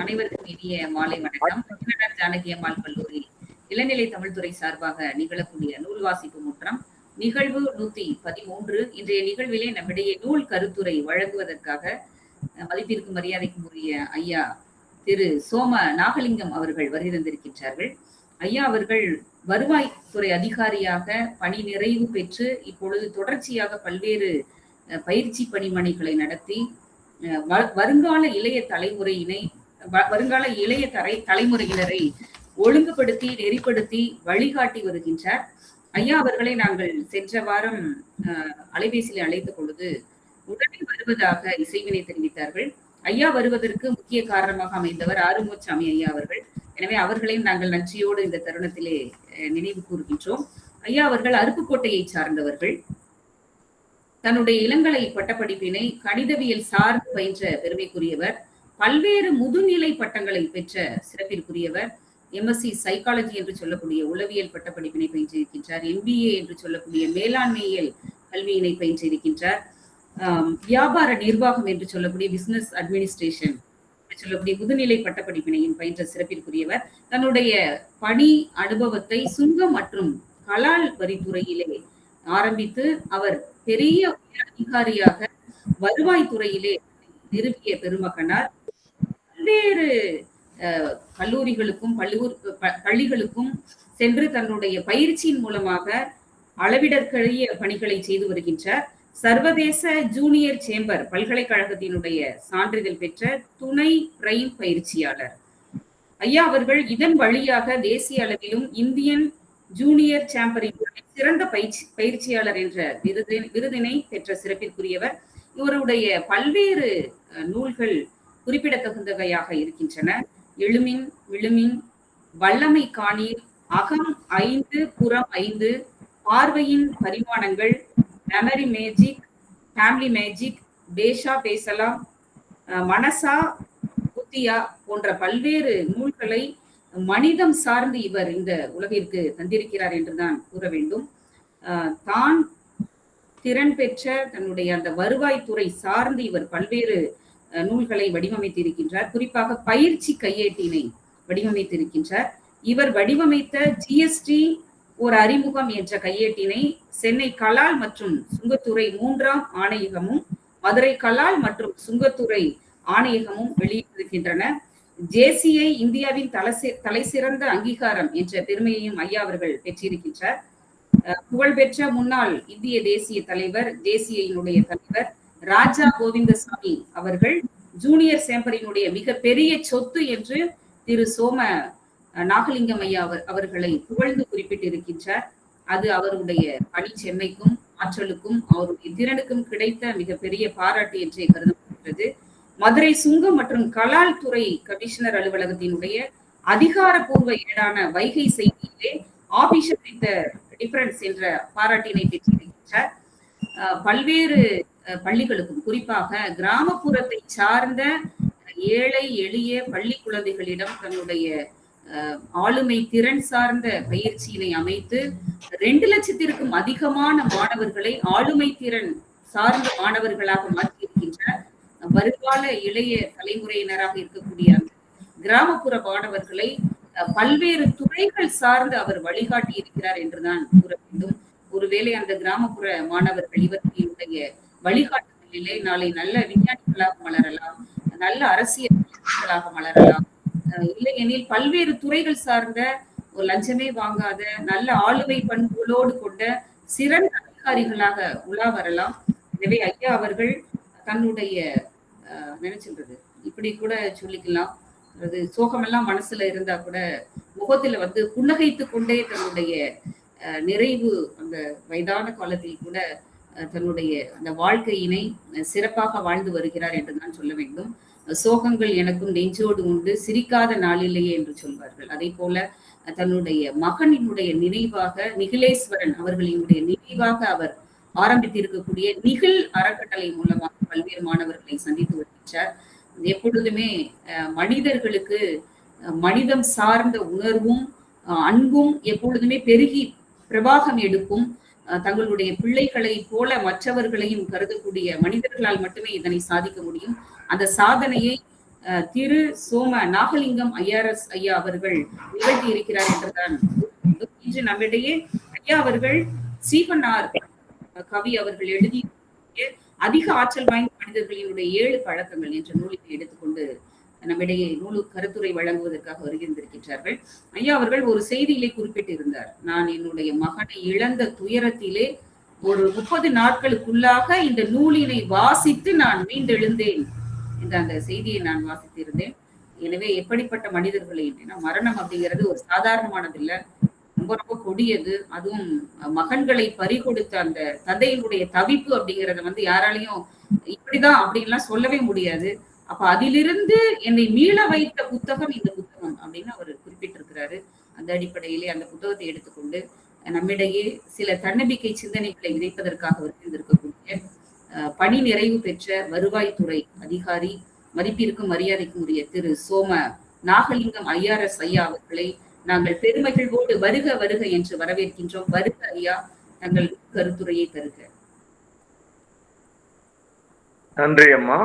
அனைவருக்கும் இனிய மாலை வணக்கம். கன்னடர் ஜானகி அம்மாள் கல்லூரி இளநிலை தமிழ்துறை சார்பாக நிகழக்கூடிய நூல் வாசிப்பு முற்றம் நிகழ்வு நூத்தி பதிமூன்று. இன்றைய நிகழ்விலே நம்மிடையே நூல் கருத்துரை வழங்குவதற்காக அஹ், மதிப்பிற்கும் மரியாதைக்கும் உரிய ஐயா திரு சோம நாகலிங்கம் அவர்கள் வருகிறந்திருக்கின்றார்கள் ஐயா அவர்கள் வருவாய்த்துறை அதிகாரியாக பணி நிறைவு பெற்று இப்பொழுது தொடர்ச்சியாக பல்வேறு பயிற்சி பணிமனைகளை நடத்தி வருங்கால இளைய தலைமுறையினை வருங்கால இளைய தரை தலைமுறையினரை ஒழுங்குபடுத்தி நெறிப்படுத்தி வழிகாட்டி வருகின்றார். ஐயா அவர்களை நாங்கள் சென்ற வாரம் அலைபேசியில் அழைத்த பொழுது உடனே வருவதாக இசைவினை தெரிவித்தார்கள். ஐயா வருவதற்கு முக்கிய காரணமாக அமைந்தவர் ஆறுமுகசாமி ஐயா அவர்கள். எனவே அவர்களையும் நாங்கள் நன்றியோடு இந்த தருணத்திலே நினைவு கூறுகின்றோம். ஐயா அவர்கள் அருப்புக்கோட்டையை சார்ந்தவர்கள். தன்னுடைய இளங்கலை பட்டப்படிப்பினை கணிதவியல் சார்ந்து பயின்ற பெருமைக்குரியவர். பல்வேறு முதுநிலை பட்டங்களை பெற்ற சிறப்பிற்குரியவர் எம்எஸ்சி சைக்காலஜி என்று சொல்லக்கூடிய உளவியல் பட்டப்படிப்பினை பயின்றிருக்கின்றார். எம்பிஏ என்று சொல்லக்கூடிய மேலாண்மையியல் கல்வியினை பயின்றிருக்கின்றார். வியாபார நிர்வாகம் என்று சொல்லக்கூடிய பிசினஸ் அட்மினிஸ்ட்ரேஷன் சொல்லக்கூடிய முதுநிலை பட்டப்படிப்பினையும் பயின்ற சிறப்பிற்குரியவர். தன்னுடைய பணி அனுபவத்தை சுங்கம் மற்றும் கலால் வரித்துறையிலே ஆரம்பித்து அவர் பெரிய உயர் அதிகாரியாக வருவாய்த்துறையிலே நிறுவிய பெருமகனார். பல்வேறு கல்லூரிகளுக்கும் பள்ளூர் பள்ளிகளுக்கும் சென்று தன்னுடைய பயிற்சியின் மூலமாக அளவிடற்கரிய பணிகளை செய்து வருகின்றார். சர்வதேச ஜூனியர் சேம்பர் பல்கலைக்கழகத்தினுடைய சான்றிதழ் பெற்ற துணை பிரைம் பயிற்சியாளர். ஐயா அவர்கள் இதன் வழியாக தேசிய அளவிலும் இந்தியன் ஜூனியர் சாம்பரின் சிறந்த பயிற்சி பயிற்சியாளர் என்ற விருது விருதினை பெற்ற சிறப்பிற்குரியவர். இவருடைய பல்வேறு நூல்கள் குறிப்பிடத்தகுந்தவையாக இருக்கின்றன. எழுமின் விழுமின் வல்லமை காணீர் அகம் ஐந்து புறம் ஐந்து பார்வையின் பரிமாணங்கள் மெமரி மேஜிக் ஃபேமிலி மேஜிக் பேஷா பேசலாம் மனசா புத்தியா போன்ற பல்வேறு நூல்களை மனிதம் சார்ந்து இவர் இந்த உலகிற்கு தந்திருக்கிறார் என்றுதான் கூற வேண்டும். தான் திறன் பெற்ற தன்னுடைய அந்த வருவாய்த்துறை சார்ந்து இவர் பல்வேறு நூல்களை வடிவமைத்திருக்கின்றார். குறிப்பாக பயிற்சி கையேட்டினை வடிவமைத்திருக்கின்றார். இவர் வடிவமைத்த ஜிஎஸ்டி ஒரு அறிமுகம் என்ற கையேட்டினை சென்னை கலால் மற்றும் சுங்கத்துறை மூன்றாம் ஆணையகமும் மதுரை கலால் மற்றும் சுங்கத்துறை ஆணையகமும் வெளியிட்டிருக்கின்றன. ஜேசிஐ இந்தியாவின் தலசி தலை சிறந்த அங்கீகாரம் என்ற பெருமையையும் ஐயா அவர்கள் பெற்றிருக்கின்றார். புகழ்பெற்ற முன்னாள் இந்திய தேசிய தலைவர் ஜேசிஐயினுடைய தலைவர் ராஜா கோவிந்தசாமி அவர்கள் ஜூனியர் சேம்பரினுடைய மிக பெரிய சொத்து என்று திரு சோம நாகலிங்கம் ஐயா அவர் அவர்களை புகழ்ந்து குறிப்பிட்டிருக்கின்றார். அது அவருடைய பணி செம்மைக்கும் ஆற்றலுக்கும் அவருடைய திறனுக்கும் கிடைத்த மிகப்பெரிய பாராட்டு என்றே கருதப்படுகிறது. மதுரை சுங்கம் மற்றும் கலால் துறை கமிஷனர் அலுவலகத்தினுடைய அதிகாரப்பூர்வ ஏடான வைகை செய்தியிலே ஆபிஷர் வித் டிஃபரன்ஸ் என்ற பாராட்டினை பெற்றிருக்கின்றார். பல்வேறு பள்ளிகளுக்கும். குறிப்பாக கிராமப்புறத்தை சார்ந்த ஏழை எளிய பள்ளி குழந்தைகளிடம் தன்னுடைய ஆளுமை திறன் சார்ந்த பயிற்சியினை அமைத்து ரெண்டு லட்சத்திற்கும் அதிகமான மாணவர்களை ஆளுமை திறன் சார்ந்த மாணவர்களாக மாற்றியிருக்கின்ற வருங்கால இளைய தலைமுறையினராக இருக்கக்கூடிய அந்த கிராமப்புற மாணவர்களை பல்வேறு துறைகள் சார்ந்து அவர் வழிகாட்டி இருக்கிறார் என்றுதான் கூற வேண்டும். ஒருவேளை அந்த கிராமப்புற மாணவர்கள் இவர்களுடைய வழிகாட்டுதலிலே நாளை நல்ல விஞ்ஞானிகளாக மலரலாம் நல்ல அரசியலாக மலரலாம். அஹ், இல்லையெனில் பல்வேறு துறைகள் சார்ந்த ஒரு லஞ்சமே வாங்காத நல்ல ஆளுமை பண்புகளோடு கொண்ட சிறந்த அதிகாரிகளாக உலா வரலாம். எனவே ஐயா அவர்கள் தன்னுடைய அஹ், இப்படி கூட சொல்லிக்கலாம். அது சோகமெல்லாம் மனசுல இருந்தா கூட முகத்துல வந்து புன்னகைத்து கொண்டே தன்னுடைய அஹ், நிறைவு அந்த வயதான காலத்தில் கூட தன்னுடைய அந்த வாழ்க்கையினை சிறப்பாக வாழ்ந்து வருகிறார் என்று நான் சொல்ல வேண்டும். சோகங்கள் எனக்கும் நெஞ்சோடு உண்டு சிரிக்காத நாளில்லையே என்று சொல்வார்கள். அதே போல தன்னுடைய மகனினுடைய நினைவாக நிகிலேஸ்வரன் அவர்களினுடைய நினைவாக அவர் ஆரம்பித்திருக்கக்கூடிய நிகில் அறக்கட்டளை மூலமாக பல்வேறு மாணவர்களை சந்தித்து வருகின்றார். எப்பொழுதுமே அஹ், மனிதர்களுக்கு மனிதம் சார்ந்த உணர்வும் அன்பும் எப்பொழுதுமே பெருகி பிரவாகம் எடுக்கும் தங்களுடைய பிள்ளைகளை போல மற்றவர்களையும் கருதக்கூடிய மனிதர்களால் மட்டுமே இதனை சாதிக்க முடியும். அந்த சாதனையை திரு சோம நாகலிங்கம் ஐஆர்எஸ் ஐயா அவர்கள் நிகழ்த்தி இருக்கிறார் என்றுதான் இன்று நம்மிடையே ஐயா அவர்கள் சீவனார் கவி அவர்கள் எழுதி அதிக ஆற்றல் வாய்ந்த மனிதர்களினுடைய ஏழு பழக்கங்கள் என்ற நூலில் எடுத்துக்கொண்டு நம்மிடையே நூலு கருத்துரை வழங்குவதற்காக வருகின்றிருக்கின்றார்கள். ஐயா அவர்கள் ஒரு செய்தியிலே குறிப்பிட்டிருந்தார். நான் என்னுடைய மகனை இழந்த துயரத்திலே ஒரு முப்பது நாட்களுக்குள்ளாக இந்த நூலினை வாசித்து நான் மீண்டெழுந்தேன் என்ற அந்த செய்தியை நான் வாசித்திருந்தேன். எனவே எப்படிப்பட்ட மனிதர்களை ஏன்னா மரணம் அப்படிங்கிறது ஒரு சாதாரணமானதில்ல. ரொம்ப ரொம்ப கொடியது. அதுவும் மகன்களை பறிகொடுத்த அந்த தந்தையினுடைய தவிப்பு அப்படிங்கறத வந்து யாராலையும் இப்படிதான் அப்படின்லாம் சொல்லவே முடியாது. அப்ப அதிலிருந்து என்னை மீள வைத்த புத்தகம் இந்த புத்தகம் அப்படின்னு அவர் குறிப்பிட்டிருக்கிறாரு. அந்த அடிப்படையிலே அந்த புத்தகத்தை எடுத்துக்கொண்டு நம்மிடையே சில தன்னம்பிக்கை சிந்தனைகளை இணைப்பதற்காக இருந்திருக்கக்கூடிய பணி நிறைவு பெற்ற வருவாய்த்துறை அதிகாரி மதிப்பிற்கும் மரியாதைக்கும் உரிய திரு சோம நாகலிங்கம் ஐஆர்எஸ் ஐயா அவர்களை நாங்கள் பெருமைகளோடு வருக வருக என்று வரவேற்கின்றோம். வருக ஐயா தங்கள் கருத்துரையை தருக. நன்றி அம்மா.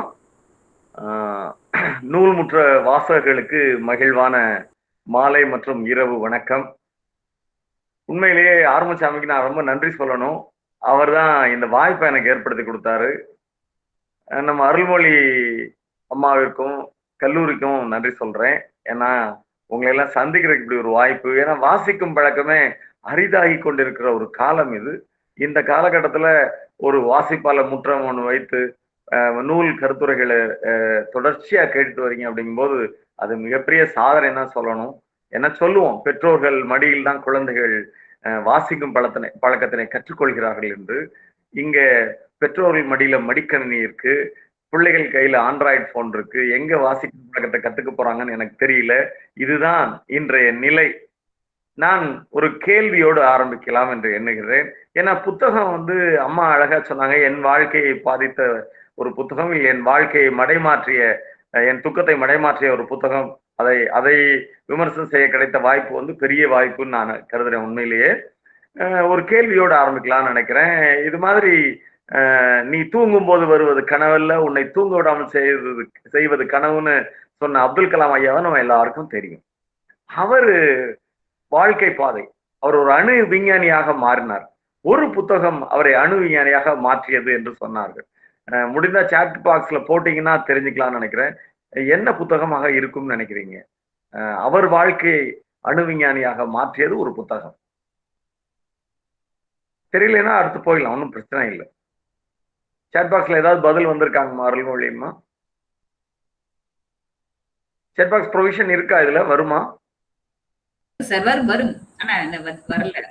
நூல்முற்ற வாசகர்களுக்கு மகிழ்வான மாலை மற்றும் இரவு வணக்கம். உண்மையிலேயே ஆரம்பசாமிக்கு நான் ரொம்ப நன்றி சொல்லணும். அவர் தான் இந்த வாய்ப்பை எனக்கு ஏற்படுத்தி கொடுத்தாரு. நம்ம அருள்மொழி அம்மாவிற்கும் கல்லூரிக்கும் நன்றி சொல்றேன். ஏன்னா உங்களையெல்லாம் சந்திக்கிறதுக்கு இப்படி ஒரு வாய்ப்பு ஏன்னா வாசிக்கும் பழக்கமே அரிதாகி கொண்டிருக்கிற ஒரு காலம் இது. இந்த காலகட்டத்தில் ஒரு வாசிப்பாளர் முற்றம் ஒன்று வைத்து நூல் கருத்துரைகளை தொடர்ச்சியா கேட்டுட்டு வரீங்க அப்படிங்கும்போது அது மிகப்பெரிய சாதனை தான் சொல்லணும். என்ன சொல்லுவோம்? பெற்றோர்கள் மடியில் தான் குழந்தைகள் வாசிக்கும் பழத்தினை பழக்கத்தினை கற்றுக்கொள்கிறார்கள் என்று. இங்க பெற்றோர்கள் மடியில மடிக்கணினி இருக்கு. பிள்ளைகள் கையில ஆண்ட்ராய்டு போன் இருக்கு. எங்க வாசிக்கும் பழக்கத்தை கத்துக்க போறாங்கன்னு எனக்கு தெரியல. இதுதான் இன்றைய நிலை. நான் ஒரு கேள்வியோடு ஆரம்பிக்கலாம் என்று எண்ணுகிறேன். ஏன்னா புத்தகம் வந்து அம்மா அழகா சொன்னாங்க என் வாழ்க்கையை பாதித்த ஒரு புத்தகம் என் வாழ்க்கையை மடைமாற்றிய என் துக்கத்தை மடைமாற்றிய ஒரு புத்தகம். அதை அதை விமர்சனம் செய்ய கிடைத்த வாய்ப்பு வந்து பெரிய வாய்ப்புன்னு நான் கருதுறேன் உண்மையிலேயே. ஒரு கேள்வியோடு ஆரம்பிக்கலாம்னு நினைக்கிறேன். இது மாதிரி நீ தூங்கும் போது வருவது கனவல்ல உன்னை தூங்க விடாமல் செய்வது செய்வது கனவுன்னு சொன்ன அப்துல் கலாம் ஐயாவை நம்ம எல்லாருக்கும் தெரியும். அவர் வாழ்க்கை பாதை அவர் ஒரு அணு விஞ்ஞானியாக மாறினார். ஒரு புத்தகம் அவரை அணு விஞ்ஞானியாக மாற்றியது என்று சொன்னார்கள். முடிந்தா சாட் பாக்ஸ்ல போட்டீங்கன்னா தெரிஞ்சுக்கலாம்னு நினைக்கிறேன். என்ன புத்தகமாக இருக்கும்னு நினைக்கிறீங்க? அவர் வாழ்க்கையை அணு விஞ்ஞானியாக மாற்றியது ஒரு புத்தகம். தெரியலன்னா அடுத்து போயிடலாம் ஒன்றும் பிரச்சனை இல்லை. சாட் பாக்ஸ்ல ஏதாவது பதில் வந்திருக்காங்கம்மா அருள்மொழியம்மா சாட் பாக்ஸ் ப்ரொவிஷன் இருக்கா இதுல? வருமா? வரும் வரல.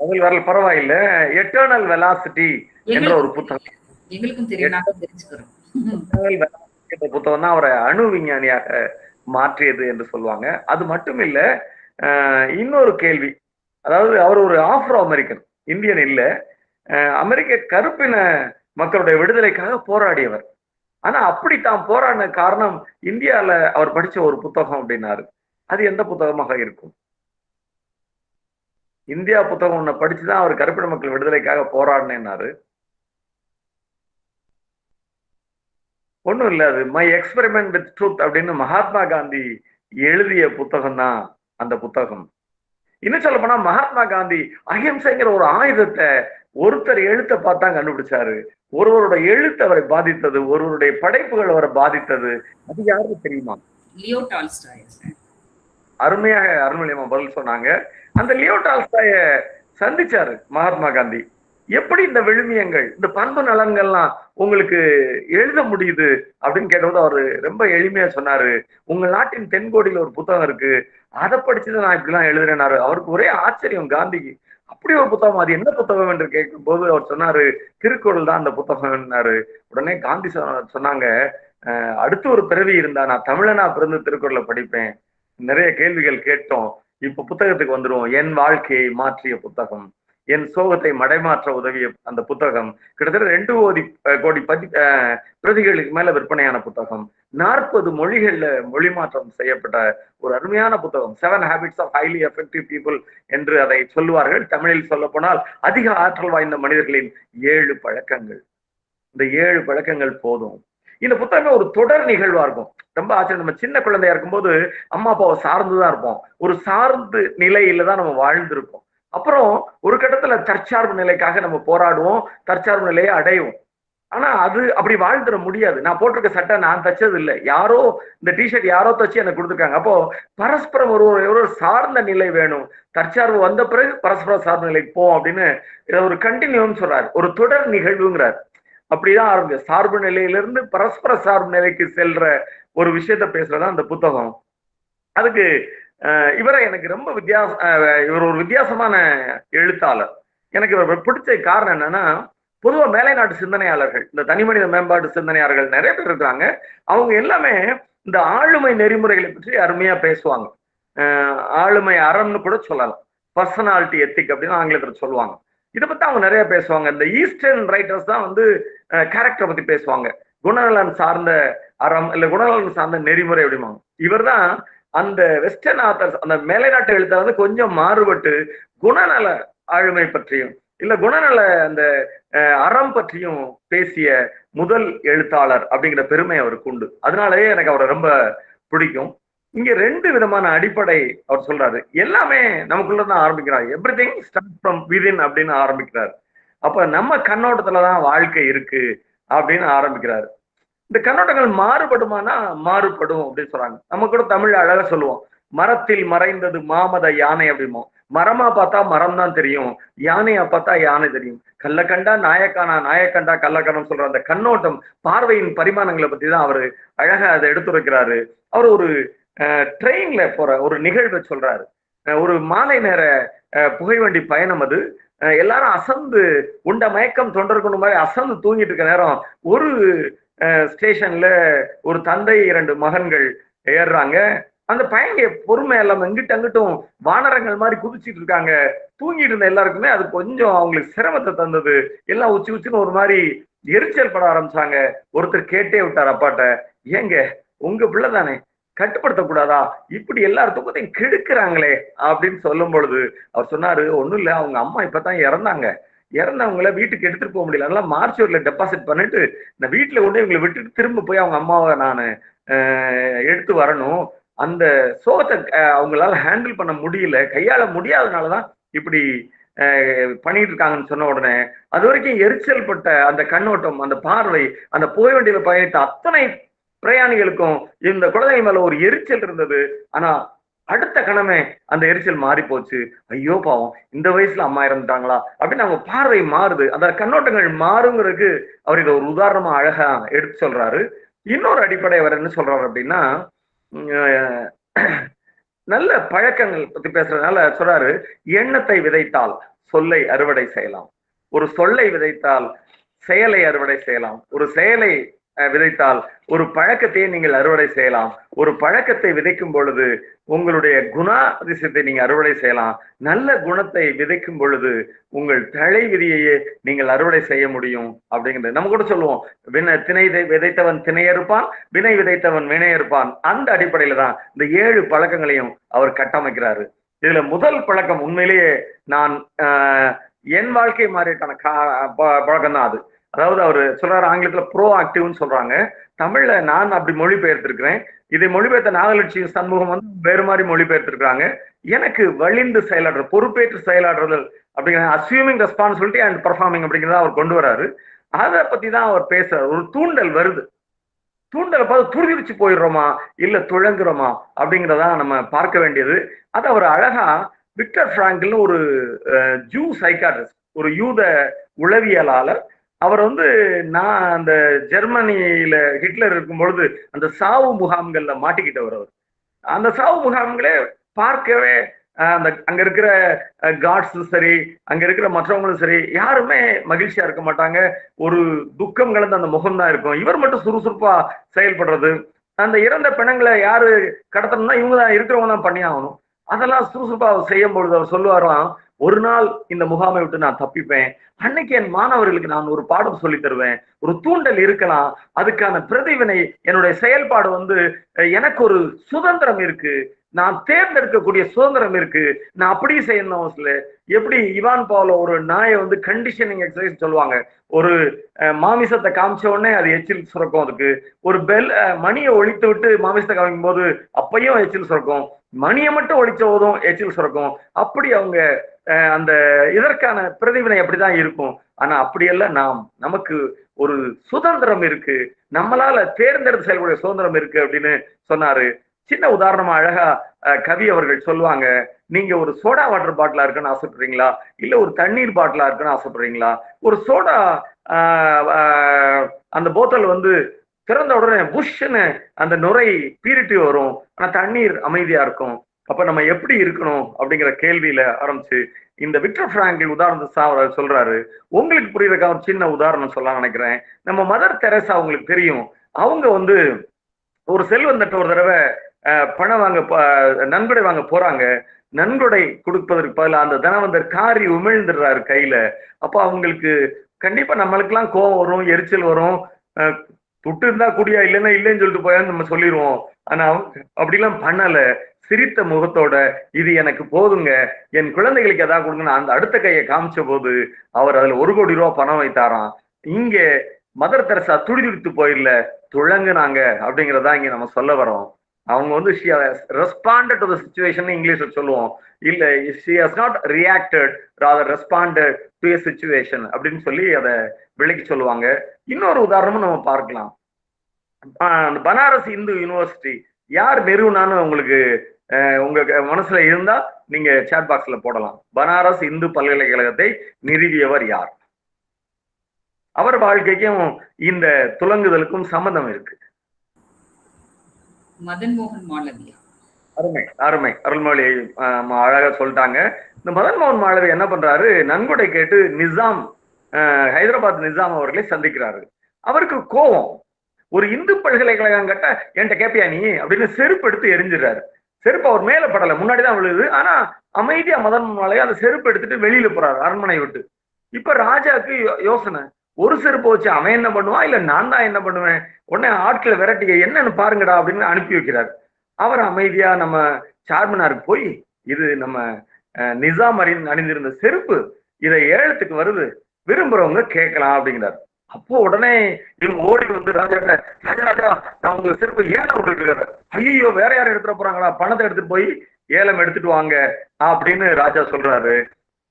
பதில் வரல பரவாயில்ல. எட்டர்னல் வெலாசிட்டி என்ற ஒரு புத்தகம். எங்களுக்கும் தெரியும் தெரிஞ்சுக்கிறோம். என்ற புத்தகம் தான் அவரை அணு விஞ்ஞானியாக மாற்றியது என்று சொல்லுவாங்க. அது மட்டும் இல்ல இன்னொரு கேள்வி. அதாவது அவர் ஒரு ஆப்ரோ அமெரிக்கன் இந்தியன் இல்ல. அமெரிக்க கருப்பின மக்களுடைய விடுதலைக்காக போராடியவர். ஆனா அப்படி தாம் போராடின காரணம் இந்தியால அவர் படிச்ச ஒரு புத்தகம் அப்படின்னாரு. அது எந்த புத்தகமாக இருக்கும்? இந்தியா புத்தகம் ஒண்ணு படிச்சுதான் அவர் கருப்பின மக்கள் விடுதலைக்காக போராடினேன்னாரு. ஒண்ணும் இல்ல அது மை எக்ஸ்பெரிமெண்ட் வித் ட்ரூத் அப்படின்னு மகாத்மா காந்தி எழுதிய புத்தகம் தான் அந்த புத்தகம். இன்னும் சொல்ல போனா மகாத்மா காந்தி அஹிம்சைங்கிற ஒரு ஆயுதத்தை ஒருத்தர் எழுத்தை பார்த்தா கண்டுபிடிச்சாரு. ஒருவரோட எழுத்து அவரை பாதித்தது ஒருவருடைய படைப்புகள் அவரை பாதித்தது. அது யாருக்கு தெரியுமா. அருமையாக அருள்மொழியம்மா பதில் சொன்னாங்க. அந்த லியோ டால்ஸ்டாய சந்திச்சாரு மகாத்மா காந்தி. எப்படி இந்த விழுமியங்கள் இந்த பண்பு நலன்கள்லாம் உங்களுக்கு எழுத முடியுது அப்படின்னு கேட்டபோது அவரு ரொம்ப எளிமையா சொன்னாரு. உங்க நாட்டின் தென்கோடியில ஒரு புத்தகம் இருக்கு. அதை படிச்சுதான் நான் இப்படிலாம் எழுதுறேனாரு அவருக்கு ஒரே ஆச்சரியம் காந்திக்கு அப்படி ஒரு புத்தகம் அது என்ன புத்தகம் என்று கேட்கும்போது அவர் சொன்னாரு திருக்குறள் தான் அந்த புத்தகம்னாரு. உடனே காந்தி சொன்ன- சொன்னாங்க "அஹ், அடுத்து ஒரு பிறவி இருந்தா நான் தமிழனா பிறந்து திருக்குறளை படிப்பேன். நிறைய கேள்விகள் கேட்டோம். இப்ப புத்தகத்துக்கு வந்துருவோம். என் வாழ்க்கையை மாற்றிய புத்தகம். என் சோகத்தை மடைமாற்ற உதவிய அந்த புத்தகம். கிட்டத்தட்ட ரெண்டு கோடி கோடி பதி பிரதிகளுக்கு மேல விற்பனையான புத்தகம். நாற்பது மொழிகள்ல மொழி மாற்றம் செய்யப்பட்ட ஒரு அருமையான புத்தகம். Seven habits of highly effective people என்று அதை சொல்லுவார்கள். தமிழில் சொல்ல போனால் அதிக ஆற்றல் வாய்ந்த மனிதர்களின் ஏழு பழக்கங்கள். இந்த ஏழு பழக்கங்கள் போதும். இந்த புத்தகமே ஒரு தொடர் நிகழ்வா இருக்கும். ரொம்ப ஆச்சரியம். நம்ம சின்ன குழந்தையா இருக்கும்போது அம்மா அப்பாவை சார்ந்துதான் இருப்போம். ஒரு சார்ந்து நிலையில தான் நம்ம வாழ்ந்திருப்போம் அப்புறம் ஒரு கட்டத்துல தற்சார்பு நிலைக்காக நம்ம போராடுவோம் தற்சார்பு நிலையை அடைவோம். ஆனா அது அப்படி வாழ்ந்துட முடியாது. நான் போட்டிருக்க சட்டை நான் தச்சது இல்லை. யாரோ இந்த டிஷர்ட் யாரோ தச்சு எனக்கு கொடுத்துருக்காங்க. அப்போ பரஸ்பரம் ஒரு ஒரு சார்ந்த நிலை வேணும். தற்சார்பு வந்த பிறகு பரஸ்பர சார்ந்த நிலைக்கு போ அப்படின்னு இதை ஒரு கண்டினியூன்னு சொல்றாரு. ஒரு தொடர் நிகழ்வுங்கிறார். அப்படிதான் ஆரம்பிச்சு. சார்பு நிலையிலிருந்து பரஸ்பர சார்பு நிலைக்கு செல்ற ஒரு விஷயத்த பேசுறதா அந்த புத்தகம். அதுக்கு இவரை எனக்கு ரொம்ப வித்தியாச இவர் ஒரு வித்தியாசமான எழுத்தாளர். எனக்கு இவர் பிடிச்ச காரணம் என்னன்னா பொதுவாக மேலை நாட்டு சிந்தனையாளர்கள் இந்த தனி மனித மேம்பாட்டு சிந்தனையாளர்கள் நிறைய பேர் இருக்காங்க. அவங்க எல்லாமே இந்த ஆளுமை நெறிமுறைகளை பற்றி அருமையா பேசுவாங்க. ஆளுமை அறம்னு கூட சொல்லலாம். பர்சனாலிட்டி எத்திக் அப்படின்னு ஆங்கிலத்தில் சொல்லுவாங்க. இதை பத்தி அவங்க நிறைய பேசுவாங்க. இந்த ஈஸ்டர்ன் ரைட்டர்ஸ் தான் வந்து கேரக்டரை பத்தி பேசுவாங்க. குணநலன் சார்ந்த அறம் இல்ல குணநலன் சார்ந்த நெறிமுறை அப்படிம்பாங்க. இவர் தான் அந்த வெஸ்டர்ன் ஆத்தர்ஸ் அந்த மேலை நாட்டு எழுத்த வந்து கொஞ்சம் மாறுபட்டு குணநல ஆளுமை பற்றியும் இல்ல குணநல அந்த அறம் பற்றியும் பேசிய முதல் எழுத்தாளர் அப்படிங்கிற பெருமை அவருக்கு உண்டு. அதனாலயே எனக்கு அவரை ரொம்ப பிடிக்கும். இங்க ரெண்டு விதமான அடிப்படை அவர் சொல்றாரு. எல்லாமே நமக்குள்ள தான் ஆரம்பிக்கிறார். Everything start from within அப்படின்னு ஆரம்பிக்கிறார். அப்ப நம்ம கண்ணோட்டத்துலதான் வாழ்க்கை இருக்கு அப்படின்னு ஆரம்பிக்கிறாரு. இந்த கண்ணோட்டங்கள் மாறுபடுமானா மாறுபடும் அப்படின்னு சொல்றாங்க. நம்ம கூட தமிழ் அழகா சொல்லுவோம். மரத்தில் மறைந்தது மாமத யானை அப்படிமோ. மரமா பார்த்தா மரம் தான் தெரியும். யானையா பார்த்தா யானை தெரியும். கல்ல கண்டா நாயக்கானா நாயக்கண்டா கள்ளக்கணம் சொல்ற அந்த கண்ணோட்டம் பார்வையின் பரிமாணங்களை பத்தி தான் அவரு அழகா அதை எடுத்துரைக்கிறாரு. அவர் ஒரு ட்ரெயின்ல போற ஒரு நிகழ்வை சொல்றாரு. ஒரு மாலை நேர புகைவண்டி பயணம் அது. எல்லாரும் அசந்து உண்ட மயக்கம் தொண்டர்கொண்டு மாதிரி அசந்து தூங்கிட்டு இருக்க நேரம் ஒரு ஸ்டேஷன்ல ஒரு தந்தை இரண்டு மகன்கள் ஏறுறாங்க. அந்த பையங்க பொறுமை எல்லாம் எங்கிட்ட அங்கிட்டும் வானரங்கள் மாதிரி குதிச்சிட்டு இருக்காங்க. தூங்கிட்டு இருந்த எல்லாருக்குமே அது கொஞ்சம் அவங்களுக்கு சிரமத்தை தந்தது. எல்லாம் உச்சி உச்சின்னு ஒரு மாதிரி எரிச்சல் பட ஆரம்பிச்சாங்க. ஒருத்தர் கேட்டே விட்டார் அப்பாட்ட ஏங்க உங்க பிள்ளை தானே? கட்டுப்படுத்தக்கூடாதா இப்படி எல்லார் தூக்கத்தையும் கெடுக்கிறாங்களே அப்படின்னு சொல்லும் பொழுது அவர் சொன்னாரு ஒண்ணும் இல்ல அவங்க அம்மா இப்பதான் இறந்தாங்க. இறந்தவங்கள வீட்டுக்கு எடுத்துட்டு போக முடியல. அதனால மார்ச்சுவரியில டெபாசிட் பண்ணிட்டு நான் வீட்டுல கொண்டு இவங்களை விட்டுட்டு திரும்ப போய் அவங்க அம்மாவை நான் எடுத்து வரணும். அந்த சோகத்தை அவங்களால ஹேண்டில் பண்ண முடியல. கையாள முடியாதனாலதான் இப்படி பண்ணிட்டு இருக்காங்கன்னு சொன்ன உடனே அது வரைக்கும் எரிச்சல் பட்ட அந்த கண்ணோட்டம் அந்த பார்வை அந்த போய் வண்டியில பயணித்த அத்தனை பிரயாணிகளுக்கும் இந்த குழந்தை மேல ஒரு எரிச்சல் இருந்தது. ஆனா அடுத்த கணமே அந்த எரிச்சல் மாறி போச்சு ஐயோ பாவம் இந்த வயசுல அம்மா இறந்துட்டாங்களா? அப்படின்னு அவங்க பார்வை மாறுது. அந்த கண்ணோட்டங்கள் மாறுங்கிறதுக்கு அவர் இதை ஒரு உதாரணமா அழகா எடுத்து சொல்றாரு. இன்னொரு அடிப்படை அவர் என்ன சொல்றாரு அப்படின்னா நல்ல பழக்கங்கள் பத்தி பேசுறதுனால சொல்றாரு எண்ணத்தை விதைத்தால் சொல்லை அறுவடை செய்யலாம். ஒரு சொல்லை விதைத்தால் செயலை அறுவடை செய்யலாம். ஒரு செயலை விதைத்தால் ஒரு பழக்கத்தையே நீங்கள் அறுவடை செய்யலாம். ஒரு பழக்கத்தை விதைக்கும் பொழுது உங்களுடைய குணாதிசயத்தை நீங்க அறுவடை செய்யலாம். நல்ல குணத்தை விதைக்கும் பொழுது உங்கள் தலை விதியையே நீங்கள் அறுவடை செய்ய முடியும் அப்படிங்கிறது. நம்ம கூட சொல்லுவோம் வின திணை விதைத்தவன் திணையறுப்பான் வினை விதைத்தவன் வினையறுப்பான். அந்த அடிப்படையில தான் இந்த ஏழு பழக்கங்களையும் அவர் கட்டமைக்கிறாரு. இதுல முதல் பழக்கம் உண்மையிலேயே நான் என் வாழ்க்கை மாதிரியான பழக்கம் தான் அது. அதாவது அவர் சொல்றாரு ஆங்கிலத்துல ப்ரோ ஆக்டிவ்னு சொல்றாங்க. தமிழ்ல நான் அப்படி மொழிபெயர்த்திருக்கிறேன். இதை மொழிபெயர்த்த நாகலட்சுமி சண்முகம் வந்து வேறு மாதிரி மொழிபெயர்த்திருக்கிறாங்க. எனக்கு வழிந்து செயலாடுறது பொறுப்பேற்று செயலாடுறதல் அப்படிங்கிற அசியூமிங் ரெஸ்பான்சிபிலிட்டி அண்ட் பர்ஃபார்மிங் அப்படிங்கிறத அவர் கொண்டு வராரு. அதை பத்தி தான் அவர் பேசுறாரு. ஒரு தூண்டல் வருது. தூண்டலை பார்த்து துருவிச்சு போயிடுறோமா? இல்ல துழங்குறோமா அப்படிங்கிறதா நம்ம பார்க்க வேண்டியது. அது அவர் அழகா விக்டர் பிராங்கிள்னு ஒரு ஜூ சைக்காட்ரிஸ்ட் ஒரு யூத உளவியலாளர் அவர் வந்து நான் அந்த ஜெர்மனியில ஹிட்லர் இருக்கும் பொழுது அந்த சாவு முகாம்கள்ல மாட்டிக்கிட்டவர் அவர். அந்த சாவு முகாம்களே பார்க்கவே அந்த அங்க இருக்கிற காட்ஸும் சரி அங்க இருக்கிற மற்றவங்களும் சரி யாருமே மகிழ்ச்சியா இருக்க மாட்டாங்க. ஒரு துக்கம் கலந்து அந்த முகம் தான் இருக்கும். இவர் மட்டும் சுறுசுறுப்பா செயல்படுறது. அந்த இறந்த பிணங்களை யாரு கடத்தணும்னா இவங்க தான் இருக்கிறவங்க தான் பண்ணி ஆகணும் அதெல்லாம் சுறுசுறுப்பா செய்யும் பொழுது அவர் சொல்லுவாராம் ஒரு நாள் இந்த முகாமை விட்டு நான் தப்பிப்பேன். அன்னைக்கு என் மாணவர்களுக்கு நான் ஒரு பாடம் சொல்லி தருவேன். ஒரு தூண்டல் இருக்கலாம். அதுக்கான பிரதிவினை என்னுடைய செயல்பாடு வந்து எனக்கு ஒரு சுதந்திரம் இருக்கு. நான் தேர்ந்தெடுக்கக்கூடிய சுதந்திரம் இருக்கு. நான் அப்படி செய்யணும் அவசியம் எப்படி இவான் பாவல ஒரு நாயை வந்து கண்டிஷனிங் எக்ஸசைஸ் சொல்லுவாங்க. ஒரு மாமிசத்தை காமிச்ச உடனே அது எச்சில் சுரக்கும் அதுக்கு. ஒரு பெல் மணியை ஒழித்து விட்டு மாமிசத்தை காமிக்கும் போது அப்பையும் எச்சில் சுரக்கும். மணியை மட்டும் ஒழிச்ச போதும் எச்சில் சுரக்கும். அப்படி அவங்க அந்த இதற்கான பிரதிவினை அப்படிதான் இருக்கும். ஆனா அப்படியெல்லாம் நாம் நமக்கு ஒரு சுதந்திரம் இருக்கு. நம்மளால தேர்ந்தெடுத்து செயல்பட சுதந்திரம் இருக்கு அப்படின்னு சொன்னாரு சின்ன உதாரணமா அழகா அஹ், கவி அவர்கள் சொல்லுவாங்க நீங்க ஒரு சோடா வாட்டர் பாட்டிலா இருக்குன்னு ஆசைப்படுறீங்களா? இல்ல ஒரு தண்ணீர் பாட்டிலா இருக்குன்னு ஆசைப்படுறீங்களா? ஒரு சோடா ஆஹ், ஆஹ், அந்த போத்தல் வந்து திறந்த உடனே புஷ்ன்னு அந்த நுரை பீரிட்டு வரும். ஆனா தண்ணீர் அமைதியா இருக்கும். அப்ப நம்ம எப்படி இருக்கணும்? அப்படிங்கிற கேள்வியில ஆரம்பிச்சு இந்த விக்டர் பிராங்கில் உதாரணத்தை அவர் சொல்றாரு. உங்களுக்கு புரியுறதுக்காக ஒரு சின்ன உதாரணம் சொல்ல நினைக்கிறேன். நம்ம மதர் தெரசா உங்களுக்கு தெரியும். அவங்க வந்து ஒரு செல்வந்தட்ட ஒரு தடவை பணம் வாங்க நன்கொடை வாங்க போறாங்க. நன்கொடை கொடுப்பதற்கு பதிலாக அந்த தனவந்தர் காரி உமிழ்ந்துடுறாரு கையில. அப்போ அவங்களுக்கு கண்டிப்பா நம்மளுக்கெல்லாம் கோவம் வரும் எரிச்சல் வரும். துட்டு இருந்தா குடியா இல்லைன்னா இல்லைன்னு சொல்லிட்டு போயான்னு நம்ம சொல்லிடுவோம் ஆனா அவங்க அப்படிலாம் பண்ணல. சிரித்த முகத்தோட இது எனக்கு போதுங்க. என் குழந்தைகளுக்கு எதாவது கொடுங்கன்னு அந்த அடுத்த கையை காமிச்ச போது அவர் அதுல ஒரு கோடி ரூபா பணம் வைத்தாராம். இங்க மதர் தெரசா துடிதுடித்து போயிடல. துளங்குனாங்க அப்படிங்கிறதா இங்க நம்ம சொல்ல வரோம் அவங்க வந்து ரெஸ்பாண்டட் டு த சுச்சுவேஷன் இங்கிலீஷ்ல சொல்லுவோம். இல்ல she has not reacted rather responded to a situation அப்படின்னு சொல்லி அதை விளக்கி சொல்லுவாங்க. இன்னொரு உதாரணமும் நம்ம பார்க்கலாம். ஆஹ் அந்த பனாரஸ் இந்து யூனிவர்சிட்டி யார் நிறுவனான்னு உங்களுக்கு அஹ், உங்க மனசுல இருந்தா நீங்க சேட் பாக்ஸ்ல போடலாம். பனாரஸ் இந்து பல்கலைக்கழகத்தை நிறுவியவர் யார்? அவர் வாழ்க்கைக்கும் இந்த துலங்குதலுக்கும் சம்மந்தம் இருக்கு. மதன் மோகன் மாளவியா. அருமை அருமை. அருள்மொழி அழகா சொல்லிட்டாங்க. இந்த மதன் மோகன் மாளவி என்ன பண்றாரு? நன்கொடை கேட்டு நிசாம் ஆஹ், ஹைதராபாத் நிசாம் அவர்களை சந்திக்கிறாரு. அவருக்கு கோபம் ஒரு இந்து பல்கலைக்கழகம் கட்ட என்கிட்ட கேப்பியா நீ? அப்படின்னு செருப்பு எடுத்து எரிஞ்சிடுறாரு. செருப்பு அவர் மேல படல முன்னாடிதான் விழுது. ஆனா அமைதியா மதன் மாளவி அந்த செருப்பு எடுத்துட்டு வெளியில போறாரு அரண்மனை விட்டு. இப்ப ராஜாக்கு யோ- யோசனை. ஒரு செருப்பு வச்சு அவன் என்ன பண்ணுவான்? இல்ல நான் தான் என்ன பண்ணுவேன்? உடனே ஆட்களை விரட்டிக்க என்னன்னு பாருங்கடா அப்படின்னு அனுப்பி வைக்கிறார். அவர் அமைதியா நம்ம சார்மினாருக்கு போய் இது நம்ம அஹ், நிசாம் அறிந்து அணிந்திருந்த செருப்பு இதை ஏலத்துக்கு வருது. விரும்புறவங்க கேட்கலாம் அப்படிங்கிறார். அப்போ உடனே இவங்க ஓடி வந்து ராஜா ராஜா ராஜா நான் உங்க செருப்பு ஏலம் விட்டுருக்கிறார் ஐயோ வேற யாரும் எடுத்துட்டு போறாங்களா? பணத்தை எடுத்துட்டு போய் ஏலம் எடுத்துட்டு வாங்க அப்படின்னு ராஜா சொல்றாரு.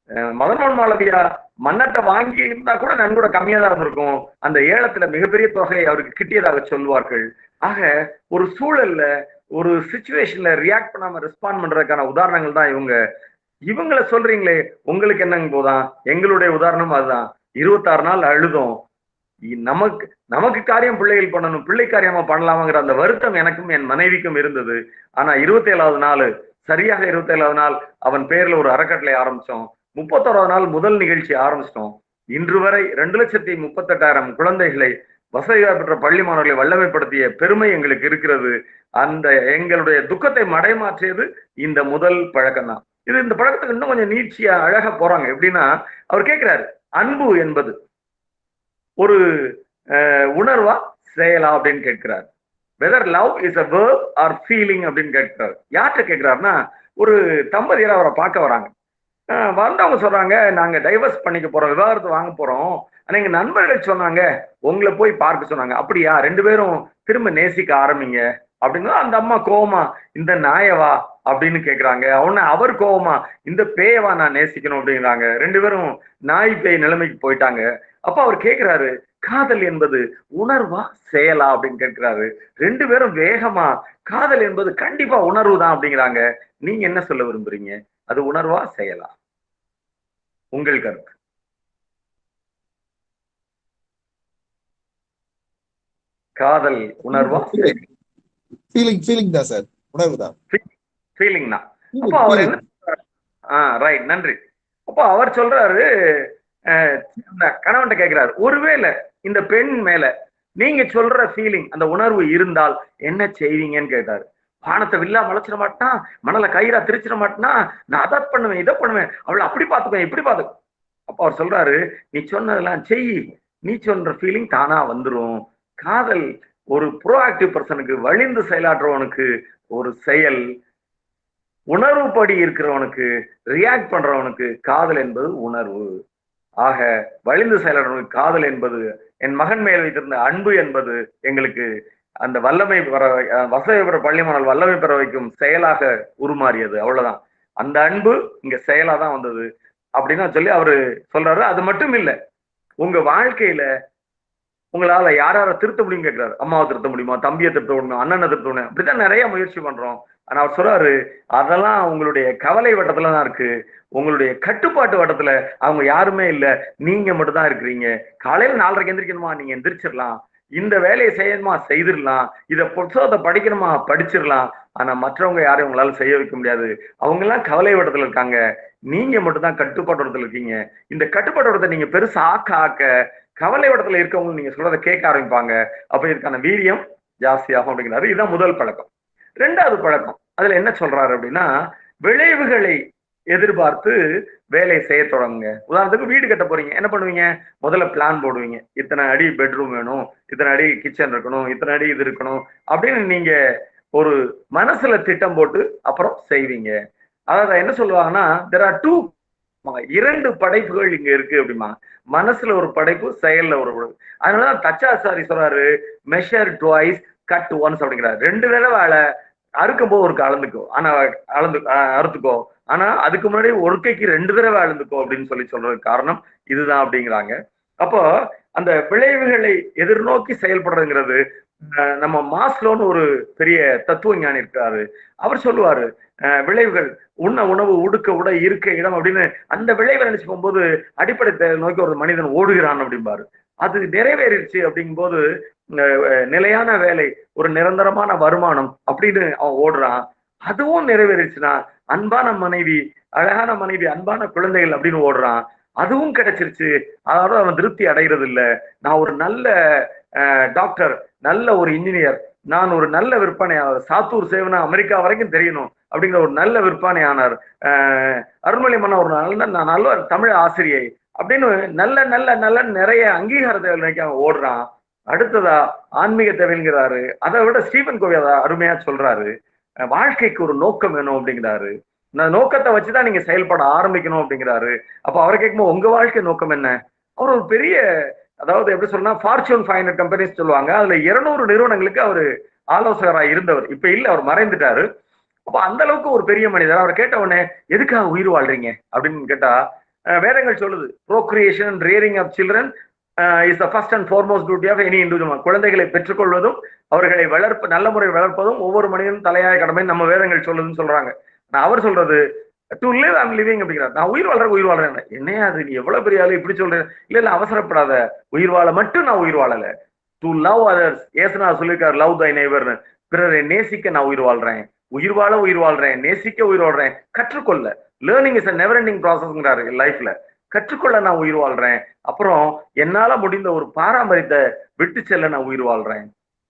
அஹ், மதன்மோகன் மாளவியா மன்னத்தை வாங்கி இருந்தா கூட நன்கூட கம்மியா தான் இருந்திருக்கும். அந்த ஏலத்துல மிகப்பெரிய தொகை அவருக்கு கிட்டியதாக சொல்வார்கள். ஆக ஒரு சூழல்ல ஒரு சுச்சுவேஷன்ல ரியாக்ட் பண்ணாம ரெஸ்பாண்ட் பண்றதுக்கான உதாரணங்கள் தான் இவங்க. இவங்கள சொல்றீங்களே உங்களுக்கு என்னங்க போதான் எங்களுடைய உதாரணம் அதுதான். இருபத்தாறு நாள் அழுதோம். நமக்கு நமக்கு காரியம் பிள்ளைகள் பண்ணணும் பிள்ளை காரியமா பண்ணலாமாங்கிற அந்த வருத்தம் எனக்கும் என் மனைவிக்கும் இருந்தது. ஆனா இருபத்தி ஏழாவது நாள் சரியாக இருபத்தி ஏழாவது நாள் அவன் பேர்ல ஒரு அறக்கட்டளை ஆரம்பிச்சோம். முப்பத்தோராவது நாள் முதல் நிகழ்ச்சி ஆரம்பிச்சிட்டோம். இன்று வரை ரெண்டு லட்சத்தி முப்பத்தெட்டாயிரம் குழந்தைகளை வசதியாக பெற்ற பள்ளி மாணவர்களை வல்லமைப்படுத்திய பெருமை எங்களுக்கு இருக்கிறது. அந்த எங்களுடைய துக்கத்தை மடைமாற்றியது இந்த முதல் பழக்கம் தான் இது இந்த பழக்கத்துக்கு இன்னும் கொஞ்சம் நீட்சியா அழகா போறாங்க. எப்படின்னா அவர் கேட்கிறாரு அன்பு என்பது ஒரு அஹ், உணர்வா செயலா? அப்படின்னு கேட்கிறார். Whether love is a verb or feeling அப்படின்னு கேட்கிறார். யார்கிட்ட கேட்கிறாருன்னா ஒரு தம்பதியர் அவரை பார்க்க வராங்க. வந்தவங்க சொல்றாங்க நாங்க டைவர்ஸ் பண்ணிக்க போறோம் விவாகரத்து வாங்க போறோம். ஆனா எங்க நண்பர்கள் சொன்னாங்க உங்களை போய் பார்க்க சொன்னாங்க. அப்படியா? ரெண்டு பேரும் திரும்ப நேசிக்க ஆரம்பிங்க. அப்படின்னா அந்த அம்மா கோவமா இந்த நாயவா அப்படின்னு கேக்குறாங்க. அவன அவர் கோவமா இந்த பேயவா நான் நேசிக்கணும் அப்படிங்கிறாங்க. ரெண்டு பேரும் நாய் பேய் நிலைமைக்கு போயிட்டாங்க. அப்ப அவர் கேக்குறாரு காதல் என்பது உணர்வா செயலா? அப்படின்னு கேட்கிறாரு ரெண்டு பேரும் வேகமா காதல் என்பது கண்டிப்பா உணர்வு தான் அப்படிங்கிறாங்க. நீங்க என்ன சொல்ல விரும்புறீங்க? அது உணர்வா செயலா உங்கள் கருத்து. காதல் உணர்வா? ஃபீலிங் ஃபீலிங் தான் சார். உணர்வு தான். ஃபீலிங் தான். அப்போ அவர் என்ன? ஆ ரைட் நன்றி. அப்போ அவர் சொல்றாரு கணவன்கிட்ட கேட்கிறாரு ஒருவேளை இந்த பெண் மேல நீங்க சொல்ற ஃபீலிங் அந்த உணர்வு இருந்தால் என்ன செய்வீங்கன்னு கேட்டாரு. வானத்தை வில்லா மலைச்சிட மாட்டான் மணலை கயிறா திரிச்சிட மாட்டான்? நான் அதை பண்ணுவேன் இதை பண்ணுவேன். அவளை அப்படி பார்த்துப்பேன் இப்படி பார்த்து அப்போ அவர் சொல்றாரு நீ சொன்னதெல்லாம் செய். நீ சொல்ற ஃபீலிங் தானா வந்துரும். காதல் ஒரு ப்ரோஆக்டிவ் பர்சனுக்கு வழிந்து செயலாற்றுறவனுக்கு ஒரு செயல். உணர்வுப்படி இருக்கிறவனுக்கு ரியாக்ட் பண்றவனுக்கு காதல் என்பது உணர்வு. ஆக வழிந்து செயலவனுக்கு காதல் என்பது என் மகன் மேல் வைத்திருந்த அன்பு என்பது எங்களுக்கு அந்த வல்லமை பெற வசதி பெற பள்ளிமானல் வல்லமை பெற வைக்கும் செயலாக உருமாறியது. அவ்வளவுதான். அந்த அன்பு இங்க செயலா தான் வந்தது அப்படின்னு சொல்லி அவரு சொல்றாரு. அது மட்டும் இல்ல உங்க வாழ்க்கையில உங்களால யார் யாரை திருத்த முடியும் கேட்கிறாரு அம்மாவை திருத்த முடியுமா? தம்பியை திருத்த முடியுமா? அண்ணனை திருத்த முடியும்? அப்படித்தான் நிறைய முயற்சி பண்றோம். ஆனா அவர் சொல்றாரு அதெல்லாம் உங்களுடைய கவலை வட்டத்துல தான் இருக்கு. உங்களுடைய கட்டுப்பாட்டு வட்டத்துல அவங்க யாருமே இல்ல. நீங்க மட்டும் தான் இருக்கிறீங்க. காலையில நாலரைக்கு எந்திரிக்கணுமா? நீங்க எந்திரிச்சிடலாம் இந்த வேலையை செய்யணுமா? செய்திடலாம். இதை புத்தகத்தை படிக்கணுமா? படிச்சிடலாம். ஆனா மற்றவங்க யாரையும் உங்களால செய்ய வைக்க முடியாது. அவங்க எல்லாம் கவலை வட்டத்துல இருக்காங்க. நீங்க மட்டும்தான் தான் இருக்கீங்க. இந்த கட்டுப்பாட்டோடத்தை நீங்க பெருசா ஆக்க ஆக்க கவலை வட்டத்துல இருக்கவங்க நீங்க சொல்றதை கேட்க ஆரம்பிப்பாங்க. அப்ப இதுக்கான வீரியம் ஜாஸ்தியாகும் அப்படிங்கிறாரு. இதுதான் முதல் பழக்கம். ரெண்டாவது பழக்கம். அதுல என்ன சொல்றாரு அப்படின்னா விளைவுகளை எதிர்பார்த்து வேலையை செய்ய தொடங்குங்க. உதாரணத்துக்கு வீடு கட்ட போறீங்க. என்ன பண்ணுவீங்க? முதல்ல பிளான் போடுவீங்க. இத்தனை அடி பெட்ரூம் வேணும் இத்தனை அடி கிச்சன் இருக்கணும் இத்தனை அடி இது இருக்கணும் அப்படின்னு நீங்க ஒரு மனசுல திட்டம் போட்டு அப்புறம் செய்வீங்க. அதாவது என்ன சொல்லுவாங்கன்னா தெர் ஆர் டூ இரண்டு படைப்புகள் இங்க இருக்கு அப்படிமா மனசுல ஒரு படைப்பு செயல்ல ஒரு படைப்பு. அதனாலதான் தச்சாசாரி சொல்றாரு மெஷர் டுவைஸ் கட் ஒன்ஸ் அப்படிங்கிறாரு. ரெண்டு தடவை அறுக்கும் போது ஒரு அளந்துக்கோ ஆனா அளந்து அறுத்துக்கோ. ஆனா அதுக்கு முன்னாடி ஒருக்கைக்கு ரெண்டு தடவை அளந்துக்கோ அப்படின்னு சொல்லி சொல்றதுக்கு காரணம் இதுதான் அப்படிங்கிறாங்க. அப்போ அந்த விளைவுகளை எதிர்நோக்கி செயல்படுறதுங்கிறது அஹ் நம்ம மாஸ்லோன்னு ஒரு பெரிய தத்துவ ஞானி இருக்காரு. அவர் சொல்லுவாரு அஹ் விளைவுகள் உண்ண உணவு உடுக்க உட இருக்க இடம் அப்படின்னு அந்த விளைவை நினைச்சு போகும்போது அடிப்படை நோக்கி ஒரு மனிதன் ஓடுகிறான் அப்படிம்பாரு. அது நிறைவேறிடுச்சு அப்படிங்கும்போது நிலையான வேலை ஒரு நிரந்தரமான வருமானம் அப்படின்னு அவன் ஓடுறான். அதுவும் நிறைவேறிச்சுன்னா அன்பான மனைவி அழகான மனைவி அன்பான குழந்தைகள் அப்படின்னு ஓடுறான். அதுவும் கிடைச்சிருச்சு. அதோட அவன் திருப்தி அடைகிறது இல்லை நான் ஒரு நல்ல டாக்டர் நல்ல ஒரு இன்ஜினியர் நான் ஒரு நல்ல விற்பனையாளர் சாத்தூர் சேவனா அமெரிக்கா வரைக்கும் தெரியணும் அப்படிங்கிற ஒரு நல்ல விற்பனையானார் அஹ் அருள்மொழி மன்ன ஒரு நல்ல நான் நல்ல தமிழ் ஆசிரியை அப்படின்னு நல்ல நல்ல நல்ல நிறைய அங்கீகாரத்தை நோக்கி அவன் ஓடுறான். அடுத்ததா ஆன்மீக தேவைங்கிறாரு அதை விட ஸ்டீபன் கோவி அதை அருமையா சொல்றாரு. வாழ்க்கைக்கு ஒரு நோக்கம் வேணும் அப்படிங்கிறாரு. அந்த நோக்கத்தை வச்சுதான் நீங்க செயல்பட ஆரம்பிக்கணும் அப்படிங்கிறாரு. அப்ப அவரை கேட்கும்போது உங்க வாழ்க்கை நோக்கம் என்ன? அவர் ஒரு பெரிய அதாவது எப்படி சொல்லணும்னா ஃபார்ச்சூன் ஃபைவ் ஹண்ட்ரட் கம்பெனிஸ் சொல்லுவாங்க. அதுல இருநூறு நிறுவனங்களுக்கு அவர் ஆலோசகராக இருந்தவர். இப்ப இல்ல அவர் மறைந்துட்டாரு. அப்ப அந்த அளவுக்கு ஒரு பெரிய மனிதர். அவரை கேட்ட உடனே எதுக்காக உயிர் வாழ்றீங்க? அப்படின்னு கேட்டா வேதங்கள் சொல்லுது. Procreation rearing of children is the first and foremost duty of any individual குழந்தைகளை பெற்றுக்கொள்வதும் அவர்களை வளர்ப்பு நல்ல முறையில் வளர்ப்பதும் ஒவ்வொரு மனிதனும் தலையாய கடமை நம்ம வேதங்கள் சொல்லுதுன்னு சொல்றாங்க. நான் அவர் சொல்றது டு லிவ் ஐம் லிவிங் அப்படிங்கிறார். நான் உயிர் வாழ்ற உயிர் வாழ்றேன். என்னையா அது? நீ எவ்வளவு பெரிய ஆளு? இப்படி சொல்றேன் இல்ல இல்ல அவசரப்படாத. உயிர் வாழ மட்டும் நான் உயிர் வாழல. டு லவ் அதர்ஸ் ஏசுனா சொல்லியிருக்காரு லவ் தை நைவர்னு பிறரை நேசிக்க நான் உயிர் வாழ்றேன். உயிர் வாழ உயிர் வாழ்றேன். நேசிக்க உயிர் வாழ்றேன் கற்றுக்கொள்ள. Learning is a never ending ப்ராசஸ்ங்கிறாரு லைஃப்ல கற்றுக்கொள்ள நான் உயிர் வாழ்றேன். அப்புறம் என்னால முடிந்த ஒரு பாரம்பரியத்தை விட்டு செல்ல நான் உயிர் வாழ்றேன்.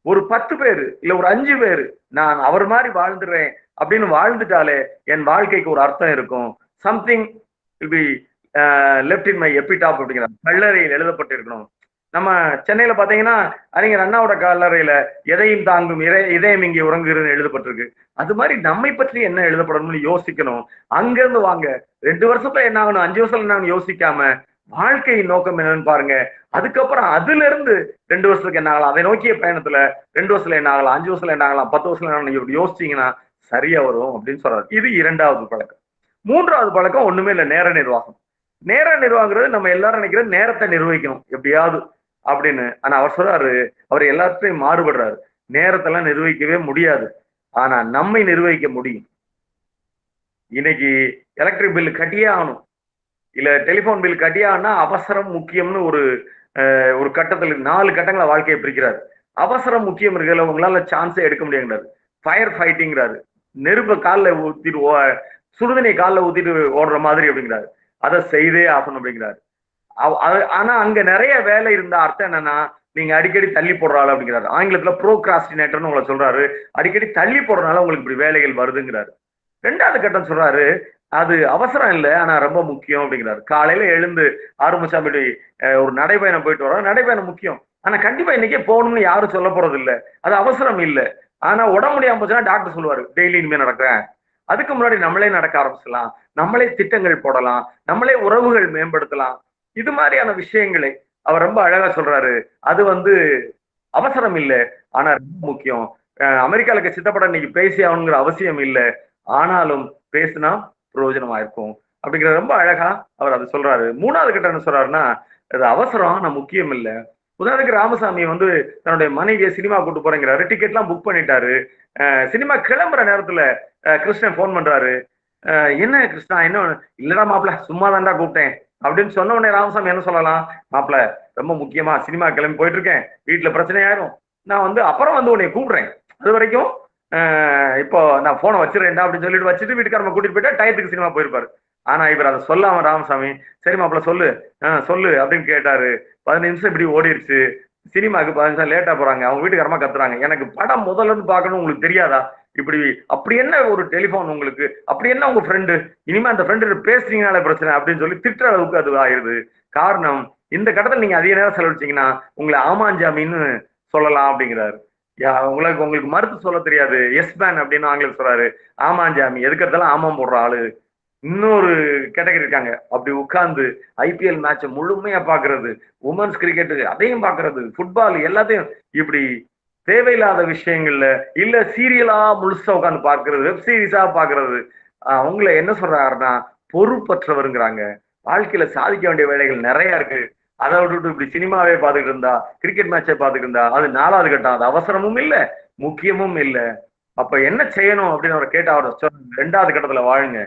ஒரு பத்து பேரு இல்ல ஒரு அஞ்சு பேரு நான் அவர் மாதிரி வாழ்ந்துடுறேன் அப்படின்னு வாழ்ந்துட்டாலே என் வாழ்க்கைக்கு ஒரு அர்த்தம் இருக்கும். Something be left in my epitaph அப்படிங்கிற கல்லறையில் எழுதப்பட்டிருக்கணும். நம்ம சென்னையில பாத்தீங்கன்னா அறிஞர் அண்ணாவோட கல்லறையில எதையும் தாங்கும் இதயம் இங்கே உறங்குகிறதுன்னு எழுதப்பட்டிருக்கு. அது மாதிரி நம்மை பற்றி என்ன எழுதப்படணும்னு யோசிக்கணும். அங்கிருந்து வாங்க. ரெண்டு வருஷத்துல என்ன ஆகணும்? அஞ்சு வருஷத்துல என்ன ஆகணும்? யோசிக்காம. வாழ்க்கையின் நோக்கம் என்னன்னு பாருங்க. அதுக்கப்புறம் அதுல இருந்து ரெண்டு வருஷத்துக்கு என்ன ஆகலாம்? அதை நோக்கிய பயணத்துல ரெண்டு வருஷத்துல என்ன ஆகலாம்? அஞ்சு வருஷத்துல என்ன ஆகலாம்? பத்து வருஷத்துல என்ன இப்படி யோசிச்சீங்கன்னா சரியா வரும் அப்படின்னு சொல்றாரு. இது இரண்டாவது பழக்கம். மூன்றாவது பழக்கம் ஒண்ணுமே இல்லை. நேர நிர்வாகம். நேர நிர்வாகங்கிறது நம்ம எல்லாரும் நினைக்கிறது நேரத்தை நிர்வகிக்கணும். எப்படியாவது அப்படின்னு. ஆனா அவர் சொல்றாரு அவர் எல்லாத்தையும் மாறுபடுறாரு. நேரத்தெல்லாம் நிர்வகிக்கவே முடியாது. ஆனா நம்மை நிர்வகிக்க முடியும். இன்னைக்கு எலக்ட்ரிக் பில் கட்டியே ஆகணும். இல்ல டெலிபோன் பில் கட்டியே ஆனா அவசரம் முக்கியம்னு ஒரு ஒரு கட்டத்தில் நாலு கட்டங்களை வாழ்க்கையை பிரிக்கிறாரு. அவசரம் முக்கியம் இருக்குல்ல உங்களால சான்ஸே எடுக்க முடியாங்கிறாரு ஃபயர் ஃபைட்டிங்கிறாரு நெருப்பை காலில் ஊத்திட்டு சுடுதண்ணியை காலில் ஊத்திட்டு ஓடுற மாதிரி அப்படிங்கிறாரு. அதை செய்தே ஆகணும் அப்படிங்கிறாரு. ஆனா அங்க நிறைய வேலை இருந்த அர்த்தம் என்னன்னா நீங்க அடிக்கடி தள்ளி போடுறாள் அப்படிங்கிறாரு. ஆங்கிலத்துல ப்ரோக்ராஸ்டினேட்டர்னு உங்களை சொல்றாரு. அடிக்கடி தள்ளி போடுறதுனால உங்களுக்கு இப்படி வேலைகள் வருதுங்கிறாரு. ரெண்டாவது கட்டம் சொல்றாரு அது அவசரம் இல்லை ஆனா ரொம்ப முக்கியம் அப்படிங்கிறாரு. காலையில எழுந்து ஆரம்பிச்சாமி ஒரு நடைபயணம் போயிட்டு வரோம் நடைபயணம் முக்கியம். ஆனா கண்டிப்பா இன்னைக்கே போகணும்னு யாரும் சொல்ல போறது இல்லை. அது அவசரம் இல்லை. ஆனா உடம்பு முடியாம போச்சுன்னா டாக்டர் சொல்லுவாரு டெய்லி இனிமே நடக்கிறேன். அதுக்கு முன்னாடி நம்மளே நடக்க ஆரம்பிச்சலாம் நம்மளே திட்டங்கள் போடலாம். நம்மளே உறவுகள் மேம்படுத்தலாம். இது மாதிரியான விஷயங்களை அவர் ரொம்ப அழகா சொல்றாரு. அது வந்து அவசரம் இல்லை. ஆனா ரொம்ப முக்கியம். அஹ் அமெரிக்கால இருக்க சித்தப்படம் இன்னைக்கு பேசி ஆகணுங்கிற அவசியம் இல்லை. ஆனாலும் பேசினா பிரயோஜனமா இருக்கும். அப்படிங்கிற ரொம்ப அழகா அவர் அதை சொல்றாரு. மூணாவது கிட்ட என்ன சொல்றாருன்னா அது அவசரம் ஆனா முக்கியம் இல்லை. உதாரணத்துக்கு ராமசாமி வந்து தன்னுடைய மனைவியை சினிமா கூட்டு போறேங்கிறாரு. டிக்கெட்லாம் புக் பண்ணிட்டாரு. சினிமா கிளம்புற நேரத்துல கிருஷ்ணன் ஃபோன் பண்றாரு. என்ன கிருஷ்ணா என்ன இல்லடா மாப்பிள சும்மா தான்டா கூப்பிட்டேன். அப்படின்னு சொன்ன உடனே ராமசாமி என்ன சொல்லலாம்? மாப்பிள ரொம்ப முக்கியமா சினிமா கிளம்பி போயிட்டு இருக்கேன் வீட்டுல பிரச்சனை ஆயிரும். நான் வந்து அப்புறம் வந்து உன்னை கூப்பிடுறேன். அது வரைக்கும் இப்போ நான் போனை வச்சிருக்கேன்டா அப்படின்னு சொல்லிட்டு வச்சுட்டு வீட்டுக்காரங்க கூட்டிட்டு போயிட்டா டயத்துக்கு சினிமா போயிருப்பாரு. ஆனா இவர் அதை சொல்லாம ராமசாமி சரி மாப்பிள சொல்லு. சொல்லு அப்படின்னு கேட்டாரு. பதினஞ்சு நிமிஷம் இப்படி ஓடிடுச்சு சினிமாக்கு பதினஞ்சு நிமிஷம் லேட்டா போறாங்க. அவங்க வீட்டுக்காரமா கத்துறாங்க. எனக்கு படம் முதல்ல இருந்து பார்க்கணும் உங்களுக்கு தெரியாதா? இப்படி அப்படி என்ன ஒரு டெலிஃபோன் உங்களுக்கு? அப்படி என்ன உங்க ஃப்ரெண்டு இனிமே அந்த ஃப்ரெண்டு பேசுறீங்கனால பிரச்சனை அப்படின்னு சொல்லி திட்டுற அளவுக்கு அது ஆயிருது காரணம் இந்த கட்டத்தில் நீங்க அதிக நேரம் செலவழிச்சீங்கன்னா உங்களை ஆமாஞ்சாமின்னு சொல்லலாம் அப்படிங்கிறாரு. யா உங்களுக்கு உங்களுக்கு மறுத்து சொல்ல தெரியாது. எஸ் மேன் அப்படின்னு ஆங்கிலம் சொல்றாரு. ஆமாஞ்சாமி எதுக்கிறதெல்லாம் ஆமாம் போடுற ஆளு. இன்னொரு கேட்டகரி இருக்காங்க. அப்படி உட்கார்ந்து ஐபிஎல் மேட்சை முழுமையா பாக்குறது உமன்ஸ் கிரிக்கெட்டு அதையும் பாக்குறது ஃபுட்பால் எல்லாத்தையும் இப்படி தேவையில்லாத விஷயங்கள்ல இல்ல சீரியலா முழுசா உட்காந்து பாக்குறது வெப் சீரிஸா பாக்குறது அவங்கள என்ன சொல்றாருன்னா பொறுப்பற்றவருங்கிறாங்க. வாழ்க்கையில சாதிக்க வேண்டிய வேலைகள் நிறைய இருக்கு. அதை விட்டுட்டு இப்படி சினிமாவே பார்த்துக்கிட்டு இருந்தா கிரிக்கெட் மேட்சை பார்த்துக்கிட்டு இருந்தா அது நாலாவது கட்டம் அது அவசரமும் இல்ல முக்கியமும் இல்ல. அப்ப என்ன செய்யணும் அப்படின்னு அவர் கேட்ட அவர் சொன்ன ரெண்டாவது கட்டத்துல வாழுங்க.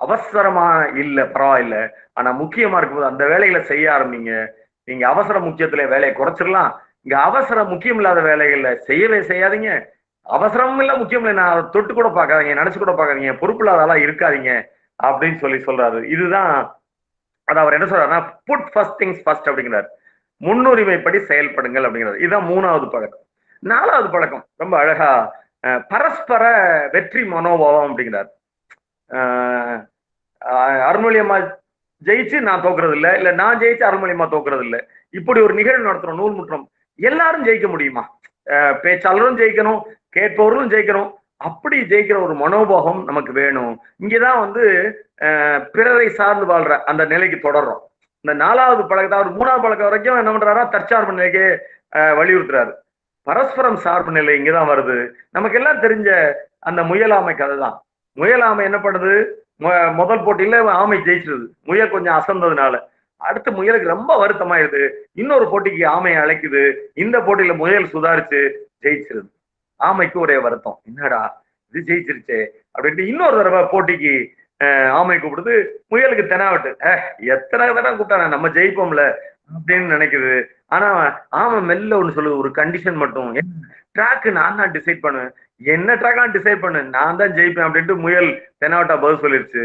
அவசரமா இல்ல பரவாயில்ல. ஆனா முக்கியமா இருக்கும்போது அந்த வேலைகளை செய்ய ஆரம்பிங்க. நீங்க அவசர முக்கியத்துல வேலையை குறைச்சிடலாம் இங்க அவசரம் முக்கியம் இல்லாத வேலைகள்ல செய்யவே செய்யாதீங்க. அவசரமும் இல்ல முக்கியம் இல்லை நான் அதை தொட்டு கூட பார்க்காதீங்க நினைச்சு கூட பார்க்காதீங்க பொறுப்பு இல்லாதெல்லாம் இருக்காதீங்க அப்படின்னு சொல்லி சொல்றாரு. இதுதான் அது அவர் என்ன சொல்றாருன்னா புட் ஃபர்ஸ்ட் திங்ஸ் ஃபர்ஸ்ட் அப்படிங்கிறார். முன்னுரிமைப்படி செயல்படுங்கள் அப்படிங்கிறார். இதுதான் மூணாவது பழக்கம். நாலாவது பழக்கம் ரொம்ப அழகா பரஸ்பர வெற்றி மனோபாவம் அப்படிங்கிறார். அஹ், அருள்மொழியம்மா ஜெயிச்சு நான் தோக்குறது இல்லை இல்ல நான் ஜெயிச்சு அருள்மொழியம்மா தோக்குறது இல்லை இப்படி ஒரு நிகழ்வு நடத்துறோம் நூல் முற்றம். எல்லாரும் ஜெயிக்க முடியுமா? பேச்சாளரும் ஜெயிக்கணும் கேட்பவர்களும் ஜெயிக்கணும். அப்படி ஜெயிக்கிற ஒரு மனோபாவம் நமக்கு வேணும். இங்கதான் வந்து பிறரை சார்ந்து வாழ்ற அந்த நிலைக்கு தொடர்றோம். இந்த நாலாவது பழக்கத்தை அவர் மூணாவது பழக்கம் வரைக்கும் என்ன பண்றாரா? தற்சார்பு நிலைக்கு வலியுறுத்துறாரு. பரஸ்பரம் சார்பு நிலை இங்கதான் வருது. நமக்கு எல்லாம் தெரிஞ்ச அந்த முயலாமை கதை தான் முயலாமை என்ன பண்ணுது? முதல் போட்டியில ஆமை ஜெயிச்சிருது. முயல் கொஞ்சம் அசந்ததுனால. அடுத்து முயலுக்கு ரொம்ப வருத்தமாயிருது இன்னொரு போட்டிக்கு ஆமையை அழைக்குது. இந்த போட்டியில முயல் சுதாரிச்சு ஜெயிச்சிருது. ஆமைக்கு ஒரே வருத்தம். என்னடா இது ஜெயிச்சிருச்சே அப்படின்ட்டு இன்னொரு தடவை போட்டிக்கு ஆமை கூப்பிடுது. முயலுக்கு தெனாவட்டு. எத்தனை தடவை கூப்பிட்டானே நம்ம ஜெயிப்போம்ல அப்படின்னு நினைக்குது. ஆனா ஆமா மெல்ல ஒண்ணு சொல்லுது. ஒரு கண்டிஷன் மட்டும். ட்ராக் நான் தான் டிசைட் பண்ணுவேன் என்ன ட்ராக் நான் டிசைட் பண்ணு. நான் தான் ஜெயிப்பேன் அப்படின்ட்டு முயல் தெனாவட்டா பதில் சொல்லிருச்சு.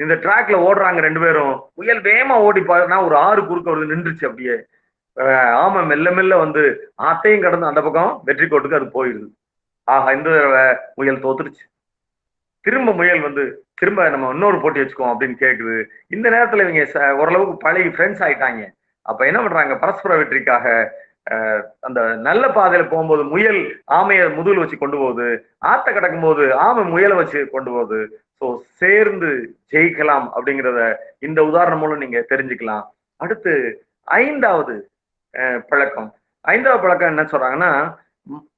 இந்த ட்ராக்ல ஓடுறாங்க ரெண்டு பேரும். முயல் வேகமா ஓடி பாருன்னா ஒரு ஆறு குறுக்க வருது நின்றுச்சு அப்படியே. ஆமா மெல்ல மெல்ல வந்து ஆத்தையும் கடந்து அந்த பக்கம் வெற்றி கோட்டுக்கு அது போயிடுது ஆஹா இந்த தடவை முயல் தோத்துருச்சு. திரும்ப முயல் வந்து திரும்ப நம்ம இன்னொரு போட்டி வச்சுக்கோம் அப்படின்னு கேட்குது இந்த நேரத்துல இவங்க ச- ஓரளவுக்கு பழைய ஃப்ரெண்ட்ஸ் ஆயிட்டாங்க. அப்ப என்ன பண்றாங்க? பரஸ்பர வெற்றிக்காக அந்த நல்ல பாதையில போகும்போது முயல் ஆமையை முதுகுல வச்சு கொண்டு போகுது. ஆத்த கிடக்கும் போது ஆமை முயலை வச்சு கொண்டு போகுது. ஸோ சேர்ந்து ஜெயிக்கலாம் அப்படிங்கிறத இந்த உதாரணம் மூலம் நீங்க தெரிஞ்சுக்கலாம். அடுத்து ஐந்தாவது அஹ், பழக்கம். ஐந்தாவது பழக்கம் என்ன சொல்றாங்கன்னா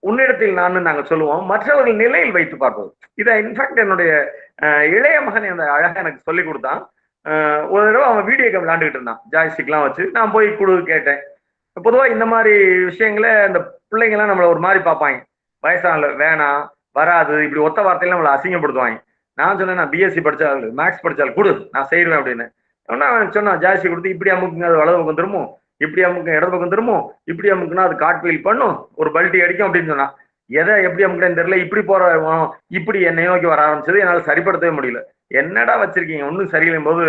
உன்னிடத்தில் நான் நாங்க சொல்லுவோம் மற்றவர்கள் நிலையில் வைத்து பார்ப்பது. இதை இன்ஃபேக்ட் என்னுடைய அஹ், இளைய மகன் அந்த அழகா எனக்கு சொல்லி கொடுத்தான். ஒரு தடவை அவன் வீடியோ கேம் விளையாண்டுக்கிட்டு இருந்தான். ஜாய்ஸ்டிக்லாம் வச்சு நான் போய் குழு கேட்டேன். பொதுவா இந்த மாதிரி விஷயங்களை இந்த பிள்ளைங்கலாம் நம்மள ஒரு மாதிரி பார்ப்பாங்க. வயசான வேணாம் வராது இப்படி ஒத்த வார்த்தையில நம்மளை அசிங்கப்படுத்துவாங்க. நான் சொன்னேன் நான் பிஎஸ்சி படிச்சால் மேக்ஸ் படிச்சால் கொடு நான் செய்வேன் அப்படின்னு. உடனே அவன் சொன்னான் ஜாஸ்தி கொடுத்து இப்படி அமுக்குங்க அது வலது பக்கம் திரும்பும் இப்படி அமுக்கு இடது பக்கம் திரும்பும் இப்படி அமுக்குனா அது காட்வீல் பண்ணும் ஒரு பல்ட்டி அடிக்கும் அப்படின்னு சொன்னான் எதை எப்படி அமுக்குறேன்னு தெரியல இப்படி போற இப்படி என்னை நோக்கி வர ஆரம்பிச்சது என்னால் சரிப்படுத்தவே முடியல. என்னடா வச்சிருக்கீங்க ஒன்றும் சரியில்லையும் போது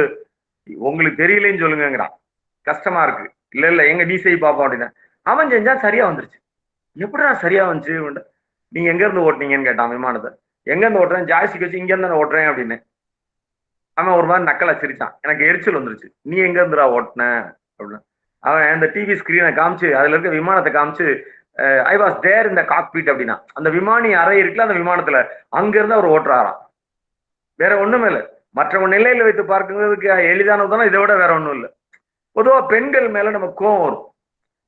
உங்களுக்கு தெரியலன்னு சொல்லுங்கிறான் கஷ்டமா இருக்கு. இல்ல இல்ல எங்க நீ செய் பார்ப்போம் அப்படின்னு அவன் செஞ்சா சரியா வந்துருச்சு. எப்படிடா சரியா வந்துச்சு? நீங்க எங்க இருந்து ஓட்டுனீங்கன்னு கேட்டான் விமானத்தை. எங்கேருந்து ஓட்டுறேன்? ஜாய்ஸ்டிக் வச்சு இங்கேருந்து நான் ஓட்டுறேன் அப்படின்னு. அவன் ஒரு மாதிரி நக்கலை சிரிச்சான் எனக்கு எரிச்சல் வந்துருச்சு. நீ எங்கேருந்துடா ஓட்டின? ஓட்டுன அப்படின்னு. அவன் அந்த டிவி ஸ்கிரீனை காமிச்சு அதுல இருக்க விமானத்தை காமிச்சு ஐ வாஸ் தேர் இந்த காக்பீட் அப்படின்னா அந்த விமானி அறை இருக்குல்ல அந்த விமானத்துல அங்கிருந்து அவர் ஓட்டுறாராம். வேற ஒண்ணுமே இல்லை. மற்றவங்க நிலையில வைத்து பார்க்கிறதுக்கு எளிதானதுனா இதை விட வேற ஒன்றும் இல்லை. பொதுவா பெண்கள் மேல நம்ம கோவம் வரும்.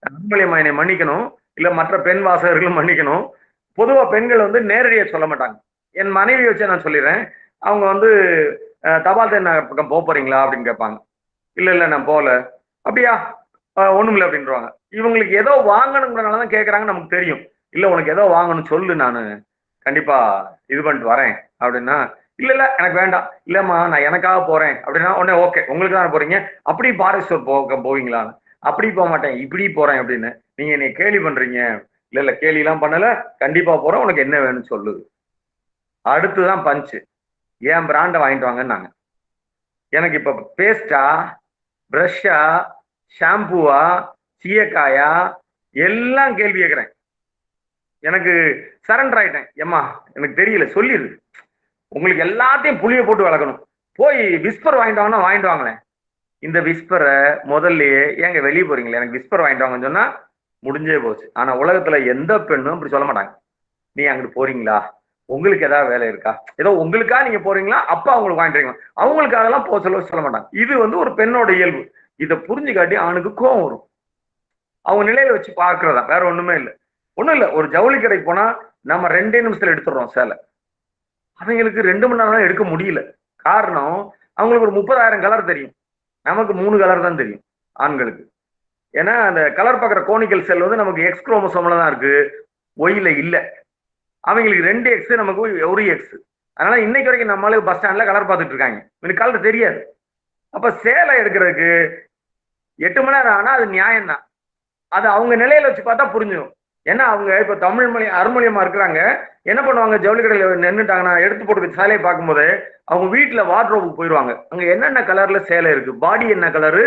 அன்பளியம்மா என்னை மன்னிக்கணும். இல்ல மற்ற பெண் வாசகர்களும் மன்னிக்கணும். பொதுவா பெண்கள் வந்து நேரடியாக சொல்ல மாட்டாங்க. என் மனைவி வச்சு நான் சொல்லிடுறேன். அவங்க வந்து தபால் தென்ன பக்கம் போக போறீங்களா அப்படின்னு கேட்பாங்க. இல்லை இல்லை நான் போகல. அப்படியா? ஒன்றும் இல்லை அப்படின்றவாங்க. இவங்களுக்கு ஏதோ வாங்கணுங்கிறனால தான் கேட்குறாங்க நமக்கு தெரியும். இல்லை உனக்கு ஏதோ வாங்கணும் சொல்லு நான். கண்டிப்பாக இது பண்ணிட்டு வரேன் அப்படின்னா இல்ல இல்ல எனக்கு வேண்டாம். இல்லம்மா நான் எனக்காக போறேன் அப்படின்னா உடனே ஓகே உங்களுக்கு தான் போறீங்க? அப்படி பாரேஸ்வர் போக போவீங்களான்னு அப்படி போக மாட்டேன் இப்படி போறேன் அப்படின்னு. நீங்க என்னை கேலி பண்றீங்க. இல்ல இல்ல கேலி எல்லாம் பண்ணல. கண்டிப்பா போறேன். உனக்கு என்ன வேணும்னு சொல்லுது அடுத்துதான் பஞ்சு என் பிராண்டை வாங்கிட்டு வாங்கன்னாங்க. எனக்கு இப்ப பேஸ்டா ப்ரஷ்ஷா ஷாம்புவா சீயக்காயா எல்லாம் கேள்வி கேட்குறேன். எனக்கு சரண்டர் ஆயிட்டேன். ஏம்மா எனக்கு தெரியல சொல்லிடு. உங்களுக்கு எல்லாத்தையும் புளிய போட்டு வளர்க்கணும். போய் விஸ்பர் வாங்கிட்டு வாங்கினா வாங்கிட்டு வாங்களேன். இந்த விஸ்பரை முதல்லயே ஏங்க வெளியே போறீங்களே எனக்கு விஸ்பர் வாங்கிட்டு வாங்கன்னு சொன்னா முடிஞ்சே போச்சு. ஆனா உலகத்துல எந்த பெண்ணும் இப்படி சொல்ல மாட்டாங்க. நீ அங்கிட்டு போறீங்களா? உங்களுக்கு ஏதாவது வேலை இருக்கா? ஏதோ உங்களுக்கா நீங்க போறீங்களா? அப்பா அவங்களுக்கு வாங்கிட்டு அவங்களுக்காகலாம் போக சொல்ல சொல்ல மாட்டாங்க. இது வந்து ஒரு பெண்ணோட இயல்பு. இதை புரிஞ்சுக்காட்டி அவனுக்கு கோவம் வரும். அவங்க நிலையில வச்சு பார்க்கறதா? வேற ஒண்ணுமே இல்லை. ஒண்ணும் இல்லை. ஒரு ஜவுளி கடைக்கு போனா நம்ம ரெண்டே நிமிஷத்துல எடுத்துடுறோம் சேலை. அவங்களுக்கு ரெண்டு மணி நேரம் எடுக்க முடியல. காரணம் அவங்களுக்கு ஒரு முப்பதாயிரம் கலர் தெரியும். நமக்கு மூணு கலர் தான் தெரியும் ஆண்களுக்கு. ஏன்னா அந்த கலர் பார்க்குற கோனிக்கல் செல் வந்து நமக்கு எக்ஸ் குரோமோசோம்ல தான் இருக்கு. ஒயில இல்லை. அவங்களுக்கு ரெண்டு எக்ஸ் நமக்கு ஒரு எக்ஸ் அதனால இன்னைக்கு வரைக்கும் நம்மளே பஸ் ஸ்டாண்ட்ல கலர் பார்த்துட்டு இருக்காங்க. எனக்கு கலர் தெரியாது. அப்ப சேலை எடுக்கிறதுக்கு எட்டு மணி நேரம் ஆனா அது நியாயம் தான் அது அவங்க நிலையில வச்சு பார்த்தா புரிஞ்சிடும் ஏன்னா அவங்க இப்ப தமிழ் மொழி அருமொழியமா இருக்கிறாங்க. என்ன பண்ணுவாங்க? ஜவுளி கடையில நின்றுட்டாங்கன்னா எடுத்து போட்டு சேலையை பார்க்கும்போது அவங்க வீட்டுல வார்ட்ரோபுக்கு போயிடுவாங்க. அங்க என்னென்ன கலர்ல சேலை இருக்கு? பாடி என்ன கலரு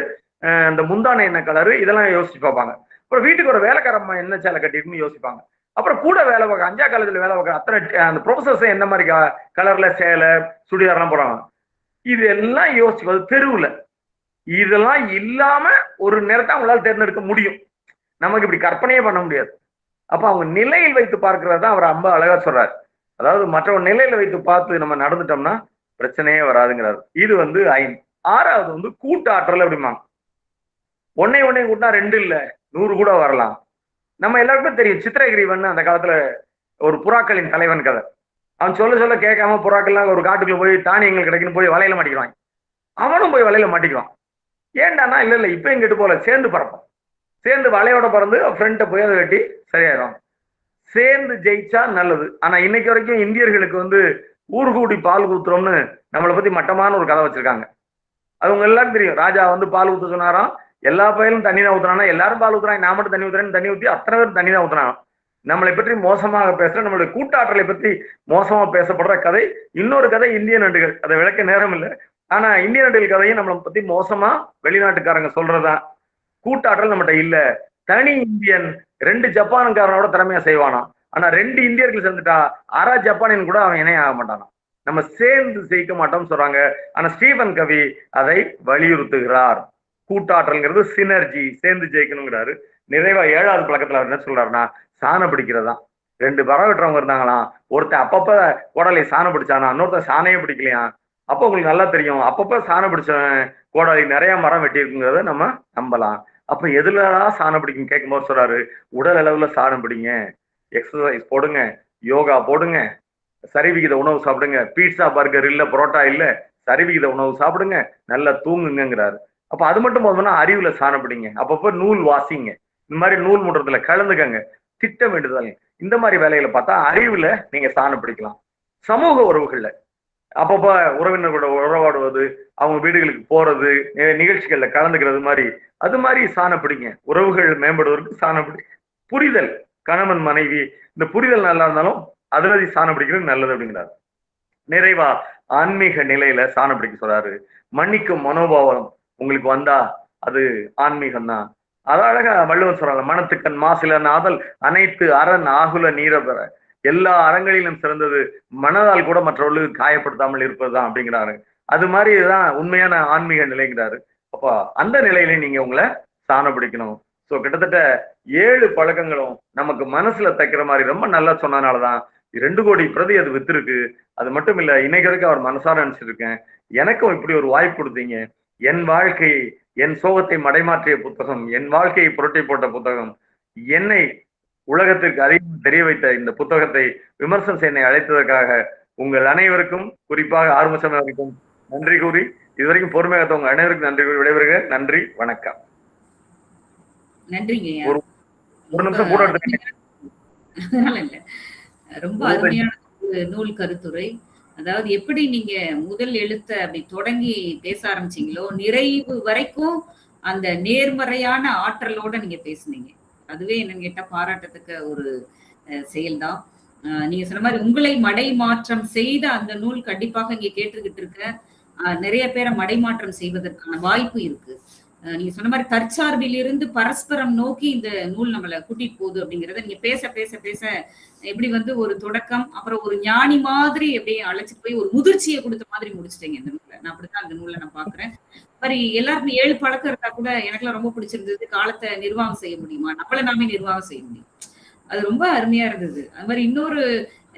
அந்த முந்தானை என்ன கலரு இதெல்லாம் யோசிச்சு பார்ப்பாங்க. அப்புறம் வீட்டுக்கு ஒரு வேலைக்காரம்மா என்ன சேலை கட்டிருக்குன்னு யோசிப்பாங்க. அப்புறம் கூட வேலை பார்க்க அஞ்சா காலேஜ்ல வேலை பார்க்க அத்தனை அந்த ப்ரொஃபசர்ஸ் என்ன மாதிரி கலர்ல சேலை சுடிதார்லாம் போடுறாங்க இது எல்லாம் யோசிச்சு தெருவில். இதெல்லாம் இல்லாம ஒரு நேரத்தை அவங்களால தேர்ந்தெடுக்க முடியும். நமக்கு இப்படி கற்பனையே பண்ண முடியாது. அப்ப அவங்க நிலையில் வைத்து பார்க்கறது தான் அவர் ரொம்ப அழகா சொல்றாரு. அதாவது மற்றவங்க நிலையில வைத்து பார்த்து நம்ம நடந்துட்டோம்னா பிரச்சனையே வராதுங்கிறாரு. இது வந்து ஐந்து. ஆறாவது வந்து கூட்டாற்றல் அப்படிம்பாங்க. ஒன்னே ஒன்னே கூட்டினா ரெண்டு இல்லை நூறு கூட வரலாம். நம்ம எல்லாருக்குமே தெரியும் சித்திரகிரீவன் அந்த காலத்துல ஒரு புறாக்களின் தலைவன் கதை. அவன் சொல்ல சொல்ல கேட்காம புறாக்கள்லாம் ஒரு காட்டுக்குள்ள போய் தானியங்கள் கிடைக்குன்னு போய் வலையில மாட்டிக்கிறான் அவனும் போய் வலையில மாட்டிக்குவான். ஏண்டானா இல்ல இல்ல இப்ப எங்கிட்டு போல சேர்ந்து பறப்போம் சேர்ந்து வலையோட பறந்து ஃப்ரெண்ட்டை போய் அதை வெட்டி சரியாயிடும் சேர்ந்து ஜெயிச்சா நல்லது. ஆனா இன்னைக்கு வரைக்கும் இந்தியர்களுக்கு வந்து ஊர் கூடி பால் ஊத்துறோம்னு நம்மளை பத்தி மட்டமான ஒரு கதை வச்சிருக்காங்க. அவங்க எல்லாரும் தெரியும். ராஜா வந்து பால் ஊத்த சொன்னாராம். எல்லா பயிலும் தண்ணி தான் ஊத்துறானா எல்லாரும் பால் ஊத்துறாங்க நான் மட்டும் தண்ணி ஊத்துறேன்னு தண்ணி ஊத்தி அத்தனை பேரும் தண்ணி தான் ஊத்துறாங்க. நம்மளை பற்றி மோசமாக பேசுற நம்மளுடைய கூட்டாற்றலை பற்றி மோசமா பேசப்படுற கதை இன்னொரு கதை இந்திய நண்டுகள். அதை விளக்க நேரம் இல்லை. ஆனா இந்திய நண்டுகள் கதையும் நம்மளை பத்தி மோசமா வெளிநாட்டுக்காரங்க சொல்றதுதான் கூட்டாற்றல் நம்மகிட்ட இல்ல. தனி இந்தியன் ரெண்டு ஜப்பானுக்காரனோட திறமையா செய்வானா? ஆனா ரெண்டு இந்தியர்கள் சேர்ந்துட்டா அரை ஜப்பானின் கூட அவன் இணைய ஆக மாட்டானா? நம்ம சேர்ந்து ஜெயிக்க மாட்டோம்னு சொல்றாங்க. ஆனா ஸ்டீபன் கவி அதை வலியுறுத்துகிறார். கூட்டாற்றல்ங்கிறது சினர்ஜி சேர்ந்து ஜெயிக்கணுங்கிறாரு. நிறைவா ஏழாவது பழக்கத்துல அவர் என்ன சொல்றாருன்னா சாணம் பிடிக்கிறதா? ரெண்டு பறவை வெட்டுறவங்க இருந்தாங்களாம் ஒருத்தன் அப்பப்ப கோடாலி சாணம் பிடிச்சானா? இன்னொருத்தன் சாணையே பிடிக்கலையா? அப்போ உங்களுக்கு நல்லா தெரியும். அப்பப்ப சாணம் பிடிச்சவன் கோடாலி நிறைய மரம் வெட்டி இருக்குங்கிறத நம்ம நம்பலாம். அப்ப எதுலலாம் சாணம் பிடிக்கும் கேட்கும்போது சொல்றாரு உடல் அளவுல சாணம் பிடிங்க. எக்ஸசைஸ் போடுங்க. யோகா போடுங்க. சரிவிகித உணவு சாப்பிடுங்க. பீட்சா பர்கர் இல்ல புரோட்டா இல்ல சரிவிகித உணவு சாப்பிடுங்க. நல்லா தூங்குங்கிறாரு அப்ப அது மட்டும் போதும்னா அறிவுல சாணப்படிங்க அப்பப்போ நூல் வாசிங்க. இந்த மாதிரி நூல் முடுறதுல கலந்துக்கங்க. திட்டமிடுதல் இந்த மாதிரி வேலைகளை பார்த்தா அறிவுல நீங்க சாணம் பிடிக்கலாம். சமூக உறவுகள்ல. அப்பப்ப உறவினர்களோட உறவாடுவது அவங்க வீடுகளுக்கு போறது நிகழ்ச்சிகள்ல கலந்துக்கிறது மாதிரி. அது மாதிரி சாணப்பிடிங்க உறவுகள் மேம்படுவதற்கு சாணப்பிடி புரிதல். கணவன் மனைவி இந்த புரிதல் நல்லா இருந்தாலும் அதிரதி சாணம் பிடிக்கிறது நல்லது அப்படிங்கிறாரு. நிறைவா ஆன்மீக நிலையில சாணம் பிடிக்க சொல்றாரு. மன்னிக்கும் மனோபாவம். உங்களுக்கு வந்தா அது ஆன்மீகம் தான் அது அழகா வள்ளுவன் சொல்றாங்க மனத்துக்கண் மாசில நாதல் அனைத்து அரண் ஆகுல நீரபெற எல்லா அறங்களிலும் சிறந்தது மனதால் கூட மற்றவர்களுக்கு காயப்படுத்தாமல் இருப்பதுதான் அப்படிங்கிறாரு. அது மாதிரி தான் உண்மையான ஆன்மீக நிலைங்கிறாரு. அப்போ அந்த நிலையில நீங்க உங்களை சாணம் பிடிக்கணும். ஸோ கிட்டத்தட்ட ஏழு பழக்கங்களும் நமக்கு மனசுல தைக்கிற மாதிரி ரொம்ப நல்லா சொன்னதுனாலதான் ரெண்டு கோடி பிரதி அது வித்திருக்கு. அது மட்டும் இல்ல இன்னைக்கு அவர் மனசார நினைச்சிருக்கேன் எனக்கும் இப்படி ஒரு வாய்ப்பு கொடுத்தீங்க. என் வாழ்க்கை என் சோகத்தை மடைமாற்றிய புத்தகம் என் வாழ்க்கையை புரட்டி போட்ட புத்தகம் என்னை உலகத்திற்கு அதிகம் தெரிய வைத்த இந்த புத்தகத்தை விமர்சனம் செய்ய அழைத்ததற்காக உங்கள் அனைவருக்கும் குறிப்பாக ஆறுமுகம் அவருக்கும் நன்றி கூறி இதுவரைக்கும் பொறுமையாக உங்க அனைவருக்கும் நன்றி கூறி விடைபெறுக. நன்றி வணக்கம். நன்றிங்க. ஒரு- நிமிஷம் கூட ரொம்ப அருமையான நூல் கருத்துரை. அதாவது எப்படி நீங்க முதல் எழுத்த அப்படி தொடங்கி பேச ஆரம்பிச்சீங்களோ நிறைவு வரைக்கும் அந்த நேர்மறையான ஆற்றலோட நீங்க பேசுனீங்க. அதுவே என்னன்னு கேட்டா பாராட்டத்தக்க ஒரு செயல்தான். நீங்க சொன்ன மாதிரி உங்களை மடை மாற்றம் செய்த அந்த நூல் கண்டிப்பாக இங்க கேட்டுக்கிட்டு இருக்க நிறைய பேரை மடைமாற்றம் செய்வதற்கான வாய்ப்பு இருக்கு. நீங்க சொன்ன மாதிரி தற்சார்பிலிருந்து பரஸ்பரம் நோக்கி இந்த நூல் நம்மளை கூட்டிட்டு போகுது அப்படிங்கறத நீங்க பேச பேச பேச எப்படி வந்து ஒரு தொடக்கம் அப்புறம் ஒரு ஞானி மாதிரி அப்படியே அழைச்சிட்டு போய் ஒரு முதிர்ச்சியை கொடுத்த மாதிரி முடிச்சிட்டீங்க இந்த நூலை. நான் அப்படித்தான் அந்த நூலை நான் பாக்குறேன் மாதிரி எல்லாருமே ஏழு பழக்கம் இருந்தா கூட எனக்குலாம் ரொம்ப பிடிச்சிருந்தது காலத்தை நிர்வாகம் செய்ய முடியுமா? நம்மள நாமே நிர்வாகம் செய்ய முடியும். அது ரொம்ப அருமையா இருந்தது. அது மாதிரி இன்னொரு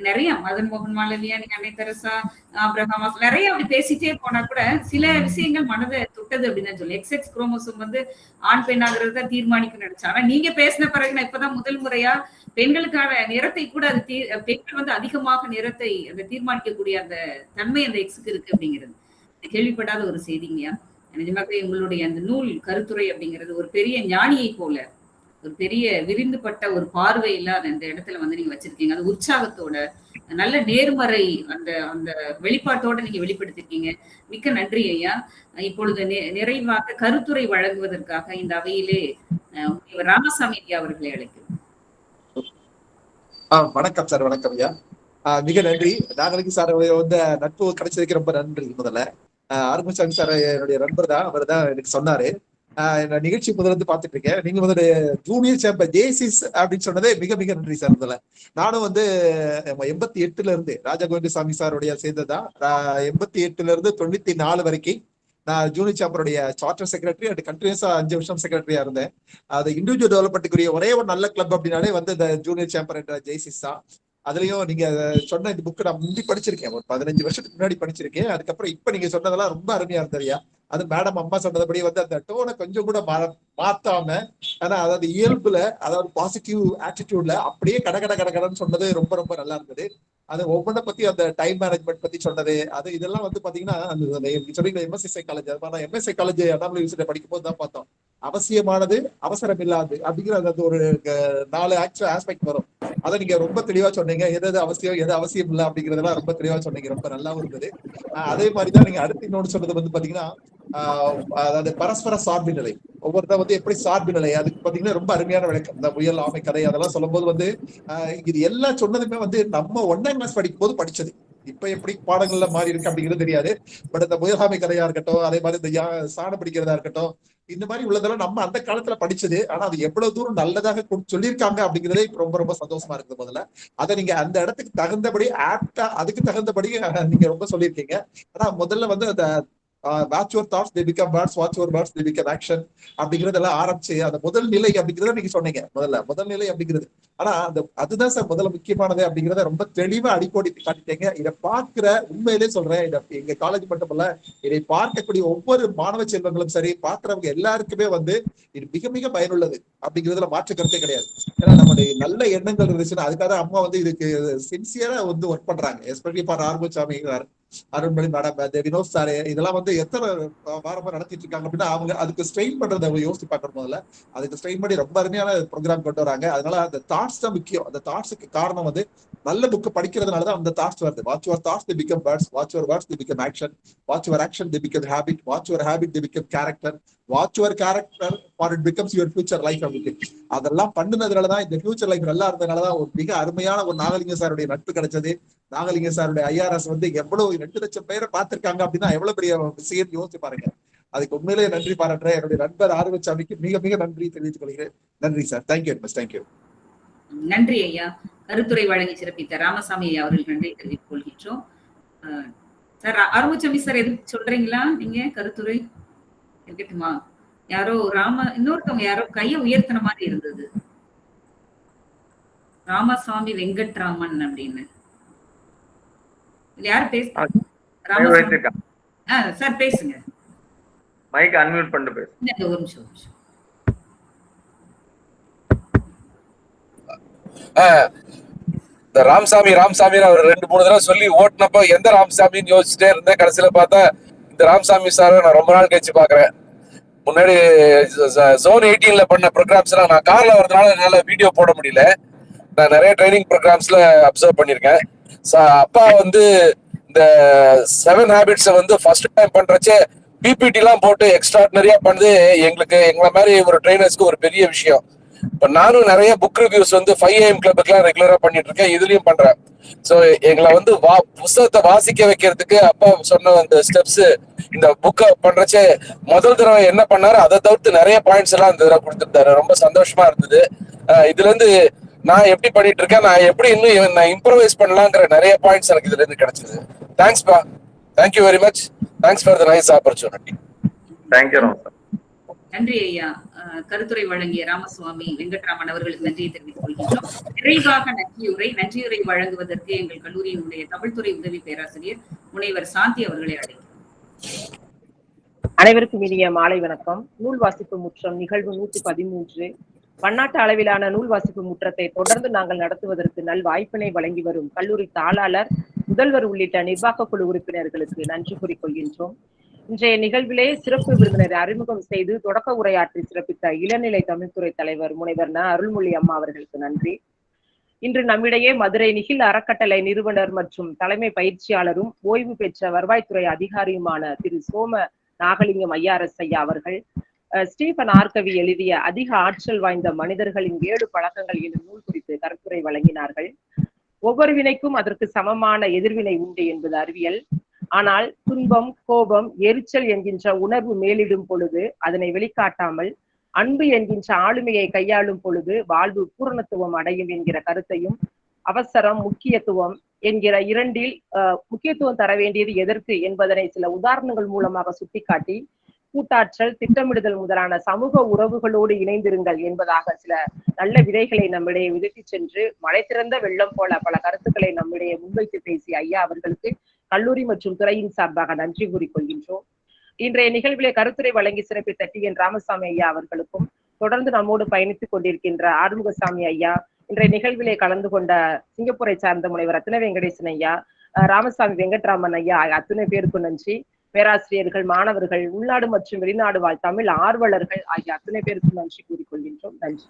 நிறைய மதன் மோகன் மாலவியா நீங்க அன்னை தெரசா அப்ரஹாம் நிறைய அப்படி பேசிட்டே போனா கூட சில விஷயங்கள் மனதை தொட்டது அப்படின்னு தான் சொல்லி. எக்ஸ் குரோமோசோம் வந்து ஆண் பெண்ணாகிறது தான் தீர்மானிக்கும் நினைச்சேன். ஆனா நீங்க பேசின பிறகு நான் இப்பதான் முதல் முறையா பெண்களுக்கான நிறத்தை கூட அது தீ- பெண்கள் வந்து அதிகமாக நிறத்தை அந்த தீர்மானிக்கக்கூடிய அந்த தன்மை அந்த எக்ஸுக்கு இருக்கு அப்படிங்கிறது. கேள்விப்படாத ஒரு செய்திங்கயா நிஜமாகவே உங்களுடைய அந்த நூல் கருத்துரை அப்படிங்கிறது ஒரு பெரிய ஞானியை போல. ஒரு பெரிய விரிந்துபட்ட ஒரு பார்வை இல்லாத அந்த இடத்துல வந்து நீங்க வச்சிருக்கீங்க. அது உற்சாகத்தோட நல்ல நேர்மறை அந்த அந்த வெளிப்பாட்டோட நீங்க வெளிப்படுத்திருக்கீங்க. மிக்க நன்றி ஐயா. இப்பொழுது நிறைவாக கருத்துரை வழங்குவதற்காக இந்த அவையிலே ராமசாமி ஐயா அவர்களை அழைக்கிறோம். ஆஹ் வணக்கம் சார் வணக்கம் ஐயா. ஆஹ் மிக நன்றி. நாங்களுக்கு சார் வந்து நட்பு கிடைச்சதுக்கு ரொம்ப நன்றி முதல்ல. அருமசாமி சார் என்னுடைய நண்பர் தான் அவர் தான் எனக்கு சொன்னாரு. நான் நிகழ்ச்சி முதல்ல இருந்து பார்த்துட்டு இருக்கேன். நீங்க வந்து ஜூனியர் சாம்பர் ஜேசிஸ் அப்படின்னு சொன்னதே மிக மிக நன்றி சார் இதுல நானும் வந்து எண்பத்தி எட்டுல இருந்து ராஜா கோவிந்தசாமி சாருடைய சேர்ந்ததா எண்பத்தி எட்டுல இருந்து தொண்ணூத்தி நாலு வரைக்கும் நான் ஜூனியர் சாம்பருடைய சார்ட்டர் செக்ரட்டரி அண்ட் கண்டினியூஸா அஞ்சு வருஷம் செக்ரட்டரியா இருந்தேன். அது இண்டிவிஜுவல் டெவலப்மெண்ட்டுக்குரிய ஒரே ஒரு நல்ல கிளப் அப்படின்னாலே வந்து இந்த ஜூனியர் சாம்பர் என்ற ஜெய்சிஸ் தான். அதுலயும் நீங்க சொன்ன இந்த புக்கு நான் முந்தி படிச்சிருக்கேன். ஒரு பதினஞ்சு வருஷத்துக்கு முன்னாடி படிச்சிருக்கேன். அதுக்கப்புறம் இப்ப நீங்க சொன்னதெல்லாம் ரொம்ப அருமையா இருந்ததுயா அது மேடம் அம்மா சொன்னதுபடி வந்து அந்த டோனை கொஞ்சம் கூட மாத்தாம ஆனா அதாவது இயல்புல அதாவது பாசிட்டிவ் ஆட்டிடியூட்ல அப்படியே கட கட கட கடன்னு சொன்னது ரொம்ப ரொம்ப நல்லா இருந்தது. அது ஒவ்வொன்றை பத்தி அந்த டைம் மேனேஜ்மெண்ட் பத்தி சொன்னது. அது இதெல்லாம் வந்து பாத்தீங்கன்னா அந்த நீங்க சொன்னீங்க எம்எஸ்சி சைக்காலஜி அது எம்எஸ்சி காலேஜ் அண்ணாமலை யூனிவர்சிட்டி படிக்கும் போது தான் பார்த்தோம். அவசியமானது அவசரம் இல்லாது அப்படிங்கிற அந்த ஒரு நாலு ஆக்சுவல் ஆஸ்பெக்ட் வரும். அதை நீங்க ரொம்ப தெளிவா சொன்னீங்க. எது எது அவசியம் எது அவசியம் இல்லை அப்படிங்கறதெல்லாம் ரொம்ப தெளிவா சொன்னீங்க. ரொம்ப நல்லாவும் இருந்தது. அதே மாதிரிதான் நீங்க அடுத்து இன்னொன்று சொன்னது வந்து பாத்தீங்கன்னா ஆஹ், அதாவது பரஸ்பர சார்பு நிலை. ஒவ்வொருத்தர் வந்து எப்படி சார்பு நிலை அதுக்கு பாத்தீங்கன்னா ரொம்ப அருமையான விளக்கம். இந்த புயல் ஆமை கதை அதெல்லாம் சொல்லும்போது வந்து ஆஹ், இது எல்லாம் சொன்னதுமே வந்து நம்ம ஒன்னாம் கிளாஸ் படிக்கும் போது படிச்சது. இப்ப எப்படி பாடங்கள்ல மாறி இருக்கு அப்படிங்கிறது தெரியாது. பட் இந்த புயலாமை கதையா இருக்கட்டும் அதே மாதிரி இந்த யா- சாணம் பிடிக்கிறதா இருக்கட்டும் இந்த மாதிரி உள்ளதெல்லாம் நம்ம அந்த காலத்துல படிச்சது. ஆனா அது எவ்வளவு தூரம் நல்லதாக கொடு- சொல்லியிருக்காங்க அப்படிங்கிறதே இப்ப ரொம்ப ரொம்ப சந்தோஷமா இருக்குது முதல்ல. அதை நீங்க அந்த இடத்துக்கு தகுந்தபடி ஆப்டா அதுக்கு தகுந்தபடி நீங்க ரொம்ப சொல்லியிருக்கீங்க. ஆனா முதல்ல வந்து அந்த watch your thoughts they become words watch your words they become action அப்படிங்கறதெல்லாம் ஆரம்பிச்சு அந்த முதல் நிலை அப்படிங்கறத நீங்க சொன்னீங்க முதல்ல முதல் நிலை அப்படிங்கிறது. ஆனா அந்த அதுதான் சார் முதல்ல முக்கியமானது அப்படிங்கறத ரொம்ப தெளிவா அடிக்கோடி காட்டிட்டீங்க. இதை பார்க்கிற உண்மையிலே சொல்றேன் இதை எங்க காலேஜ் மட்டுமல்ல இதை பார்க்கக்கூடிய ஒவ்வொரு மாணவ செல்வங்களும் சரி பார்க்கிறவங்க எல்லாருக்குமே வந்து இது மிக மிக பயனுள்ளது அப்படிங்கிறதுல மாற்று கருத்தே கிடையாது. ஏன்னா நம்மளுடைய நல்ல எண்ணங்கள் இருந்துச்சுன்னா அதுக்காக அம்மா வந்து இதுக்கு சின்சியரா வந்து ஒர்க் பண்றாங்க. Especially for Arvasamy Arunmani madam Vinod sir இதெல்லாம் வந்து எத்தனை வாரமா நடத்திட்டு இருக்காங்க அப்படின்னா அவங்க அதுக்கு ஸ்ட்ரெயின் பண்றத அவங்க யோசிச்சு பார்க்கணும் முதல்ல. அதுக்கு ஸ்ட்ரெயின் பண்ணி ரொம்ப அருமையான ப்ரோக்ராம் கொண்டு வராங்க. அதனால அந்த தாட்ஸ் தான் முக்கியம். அந்த தாட்ஸுக்கு காரணம் வந்து நல்ல புக் படிக்கிறதுனால தான் அந்த தாட்ஸ் வருது. Watch your thoughts they become words watch your words they become action watch your action they become habit watch your habit they become character watch your character for it becomes your future life அப்படின்னு அதெல்லாம் பண்ணுனதுனால தான் இந்த future life நல்லா இருந்ததுனால தான் ஒரு மிக அருமையான ஒரு நாகலிங்க சாருடைய நட்பு கிடைச்சது. நாகலிங்க சாருடைய ஐஆர்எஸ் வந்து எவ்வளவு ரெண்டு லட்சம் பேரை பார்த்திருக்காங்க அப்படின்னா எவ்வளவு பெரிய விஷயம் யோசிச்சு பாருங்க. அதுக்கு உண்மையிலேயே நன்றி பாராட்டுறேன். என்னுடைய நண்பர் ஆர்வச்சாமிக்கு மிக மிக நன்றி தெரிவித்துக் கொள்கிறேன். நன்றி சார். தேங்க்யூ மச் தேங்க்யூ நன்றி ஐயா. கருத்துரை வழங்கி சிறப்பித்த ராமசாமி ஐயா அவர்கள் நன்றி தெரிவித்துக் கொள்கின்றோம். சார் அருமுச்சமி சார் எது சொல்றீங்களா நீங்க கருத்துரை? இருக்கட்டுமா? யாரோ ராம இன்னொருத்தவங்க யாரோ கைய உயர்த்தின மாதிரி இருந்தது. ராமசாமி வெங்கட்ராமன் அப்படின்னு. யார் பேச. ராமசாமி. சார் பேசுங்க. மைக் அன்மியூட் பண்ணிட்டு பேசு. ஒரு நிமிஷம் ஒரு நிமிஷம். இந்த ராமசாமி ராமசாமி அவர் ரெண்டு மூணு தடவை சொல்லி ஓட்டுனப்ப எந்த ராமசாமின்னு யோசிச்சுட்டே இருந்தேன். கடைசியில பார்த்தா ராமசாமி சார் நான் ரொம்ப நாள் கழிச்சு பாக்குறேன் முன்னாடி ஜோன் எயிட்டீன்ல பண்ண ப்ரோக்ராம்ஸ் எல்லாம் நான் கார்ல வரதுனால என்னால வீடியோ போட முடியல. நான் நிறைய ட்ரைனிங் ப்ரோக்ராம்ஸ்ல அப்சர்வ் பண்ணியிருக்கேன் அப்பா வந்து இந்த செவன் ஹேபிட்ஸை வந்து ஃபர்ஸ்ட் டைம் பண்றச்சே பிபிடி எல்லாம் போட்டு எக்ஸ்ட்ராடினரியா பண்ணது எங்களுக்கு எங்களை மாதிரி ஒரு ட்ரைனர்ஸ்க்கு ஒரு பெரிய விஷயம். இப்ப நானும் நிறைய புக் ரிவ்யூஸ் வந்து ஃபைவ் ஏஎம் கிளப்புக்குலாம் ரெகுலரா பண்ணிட்டு இருக்கேன் இதுலயும் பண்றேன். சோ எங்களை வந்து வா புஸ்தகத்தை வாசிக்க வைக்கிறதுக்கு அப்பா சொன்ன அந்த ஸ்டெப்ஸ் இந்த புக்கை பண்றச்சே முதல் தடவை என்ன பண்ணாரு அதை தவிர்த்து நிறைய பாயிண்ட்ஸ் எல்லாம் இந்த தடவை கொடுத்துருந்தாரு. ரொம்ப சந்தோஷமா இருந்தது. இதுல இருந்து நான் எப்படி பண்ணிட்டு இருக்கேன் நான் எப்படி இன்னும் நான் இம்ப்ரவைஸ் பண்ணலாங்கிற நிறைய பாயிண்ட்ஸ் எனக்கு இதுல இருந்து கிடைச்சது. தேங்க்ஸ் பா. Thank you very much thanks for the nice opportunity thank you நன்றி ஐயா. கருத்துரை வழங்கிய ராமசுவாமி வெங்கட்ராமன் அவர்களுக்கு நன்றியை தெரிவித்துக் கொள்கின்றோம். விரைவாக நன்றியுரை நன்றியுரை வழங்குவதற்கு எங்கள் கல்லூரியினுடைய தமிழ்துறை உதவி பேராசிரியர் முனைவர் சாந்தி அவர்களை அழைக்கிறோம். அனைவருக்கும் இனிய மாலை வணக்கம். நூல் வாசிப்பு முற்றம் நிகழ்வு நூற்றி பதிமூன்று. பன்னாட்டு அளவிலான நூல் வாசிப்பு முற்றத்தை தொடர்ந்து நாங்கள் நடத்துவதற்கு நல் வாய்ப்பினை வழங்கி வரும் கல்லூரி தாளாளர் முதல்வர் உள்ளிட்ட நிர்வாக குழு உறுப்பினர்களுக்கு நன்றி கூறிக்கொள்கின்றோம் இன்றைய நிகழ்விலே சிறப்பு விருந்தினரை அறிமுகம் செய்து தொடக்க உரையாற்றி சிறப்பித்த இளநிலை தமிழ்துறை தலைவர் முனைவர் ந அருள்மொழி அம்மா அவர்களுக்கு நன்றி. இன்று நம்மிடையே மதுரை நிகில் அறக்கட்டளை நிறுவனர் மற்றும் தலைமை பயிற்சியாளரும் ஓய்வு பெற்ற வருவாய்த்துறை அதிகாரியுமான திரு சோம நாகலிங்கம் ஐயாரஸ் ஐயா அவர்கள் அஹ், ஸ்டீபன் ஆர்கவி எழுதிய அதிக ஆற்றல் வாய்ந்த மனிதர்களின் ஏழு பழக்கங்கள் எனும் நூல் குறித்து கருத்துரை வழங்கினார்கள். ஒவ்வொரு வினைக்கும் அதற்கு சமமான எதிர்வினை உண்டு என்பது அறிவியல். ஆனால் துன்பம் கோபம் எரிச்சல் என்கின்ற உணர்வு மேலிடும் பொழுது அதனை வெளிக்காட்டாமல் அன்பு என்கின்ற ஆளுமையை கையாளும் பொழுது வாழ்வு பூரணத்துவம் அடையும் என்கிற கருத்தையும் அவசரம் முக்கியத்துவம் என்கிற இரண்டில் அஹ், முக்கியத்துவம் தர வேண்டியது எதற்கு என்பதனை சில உதாரணங்கள் மூலமாக சுட்டிக்காட்டி கூட்டாற்றல் திட்டமிடுதல் முதலான சமூக உறவுகளோடு இணைந்திருங்கள் என்பதாக சில நல்ல விதைகளை நம்மிடையே விதைத்து சென்று மழை திறந்த வெள்ளம் போல பல கருத்துக்களை நம்மிடையே முன்வைத்து பேசிய ஐயா அவர்களுக்கு கல்லூரி மற்றும் துறையின் சார்பாக நன்றி கூறிக்கொள்கின்றோம். இன்றைய நிகழ்விலே கருத்துரை வழங்கி சிறப்பித்த டி என் ராமசாமி ஐயா அவர்களுக்கும் தொடர்ந்து நம்மோடு பயணித்துக் கொண்டிருக்கின்ற ஆறுமுகசாமி ஐயா இன்றைய நிகழ்விலே கலந்து கொண்ட சிங்கப்பூரை சார்ந்த முனைவர் ரத்ன வெங்கடேசன் ஐயா ராமசாமி வெங்கட்ராமன் ஐயா அத்தனை பேருக்கும் நன்றி. பேராசிரியர்கள் மாணவர்கள் உள்நாடு மற்றும் வெளிநாடு வாழ் தமிழ் ஆர்வலர்கள் ஆகிய அத்தனை பேருக்கும் நன்றி கூறிக்கொள்கின்றோம். நன்றி.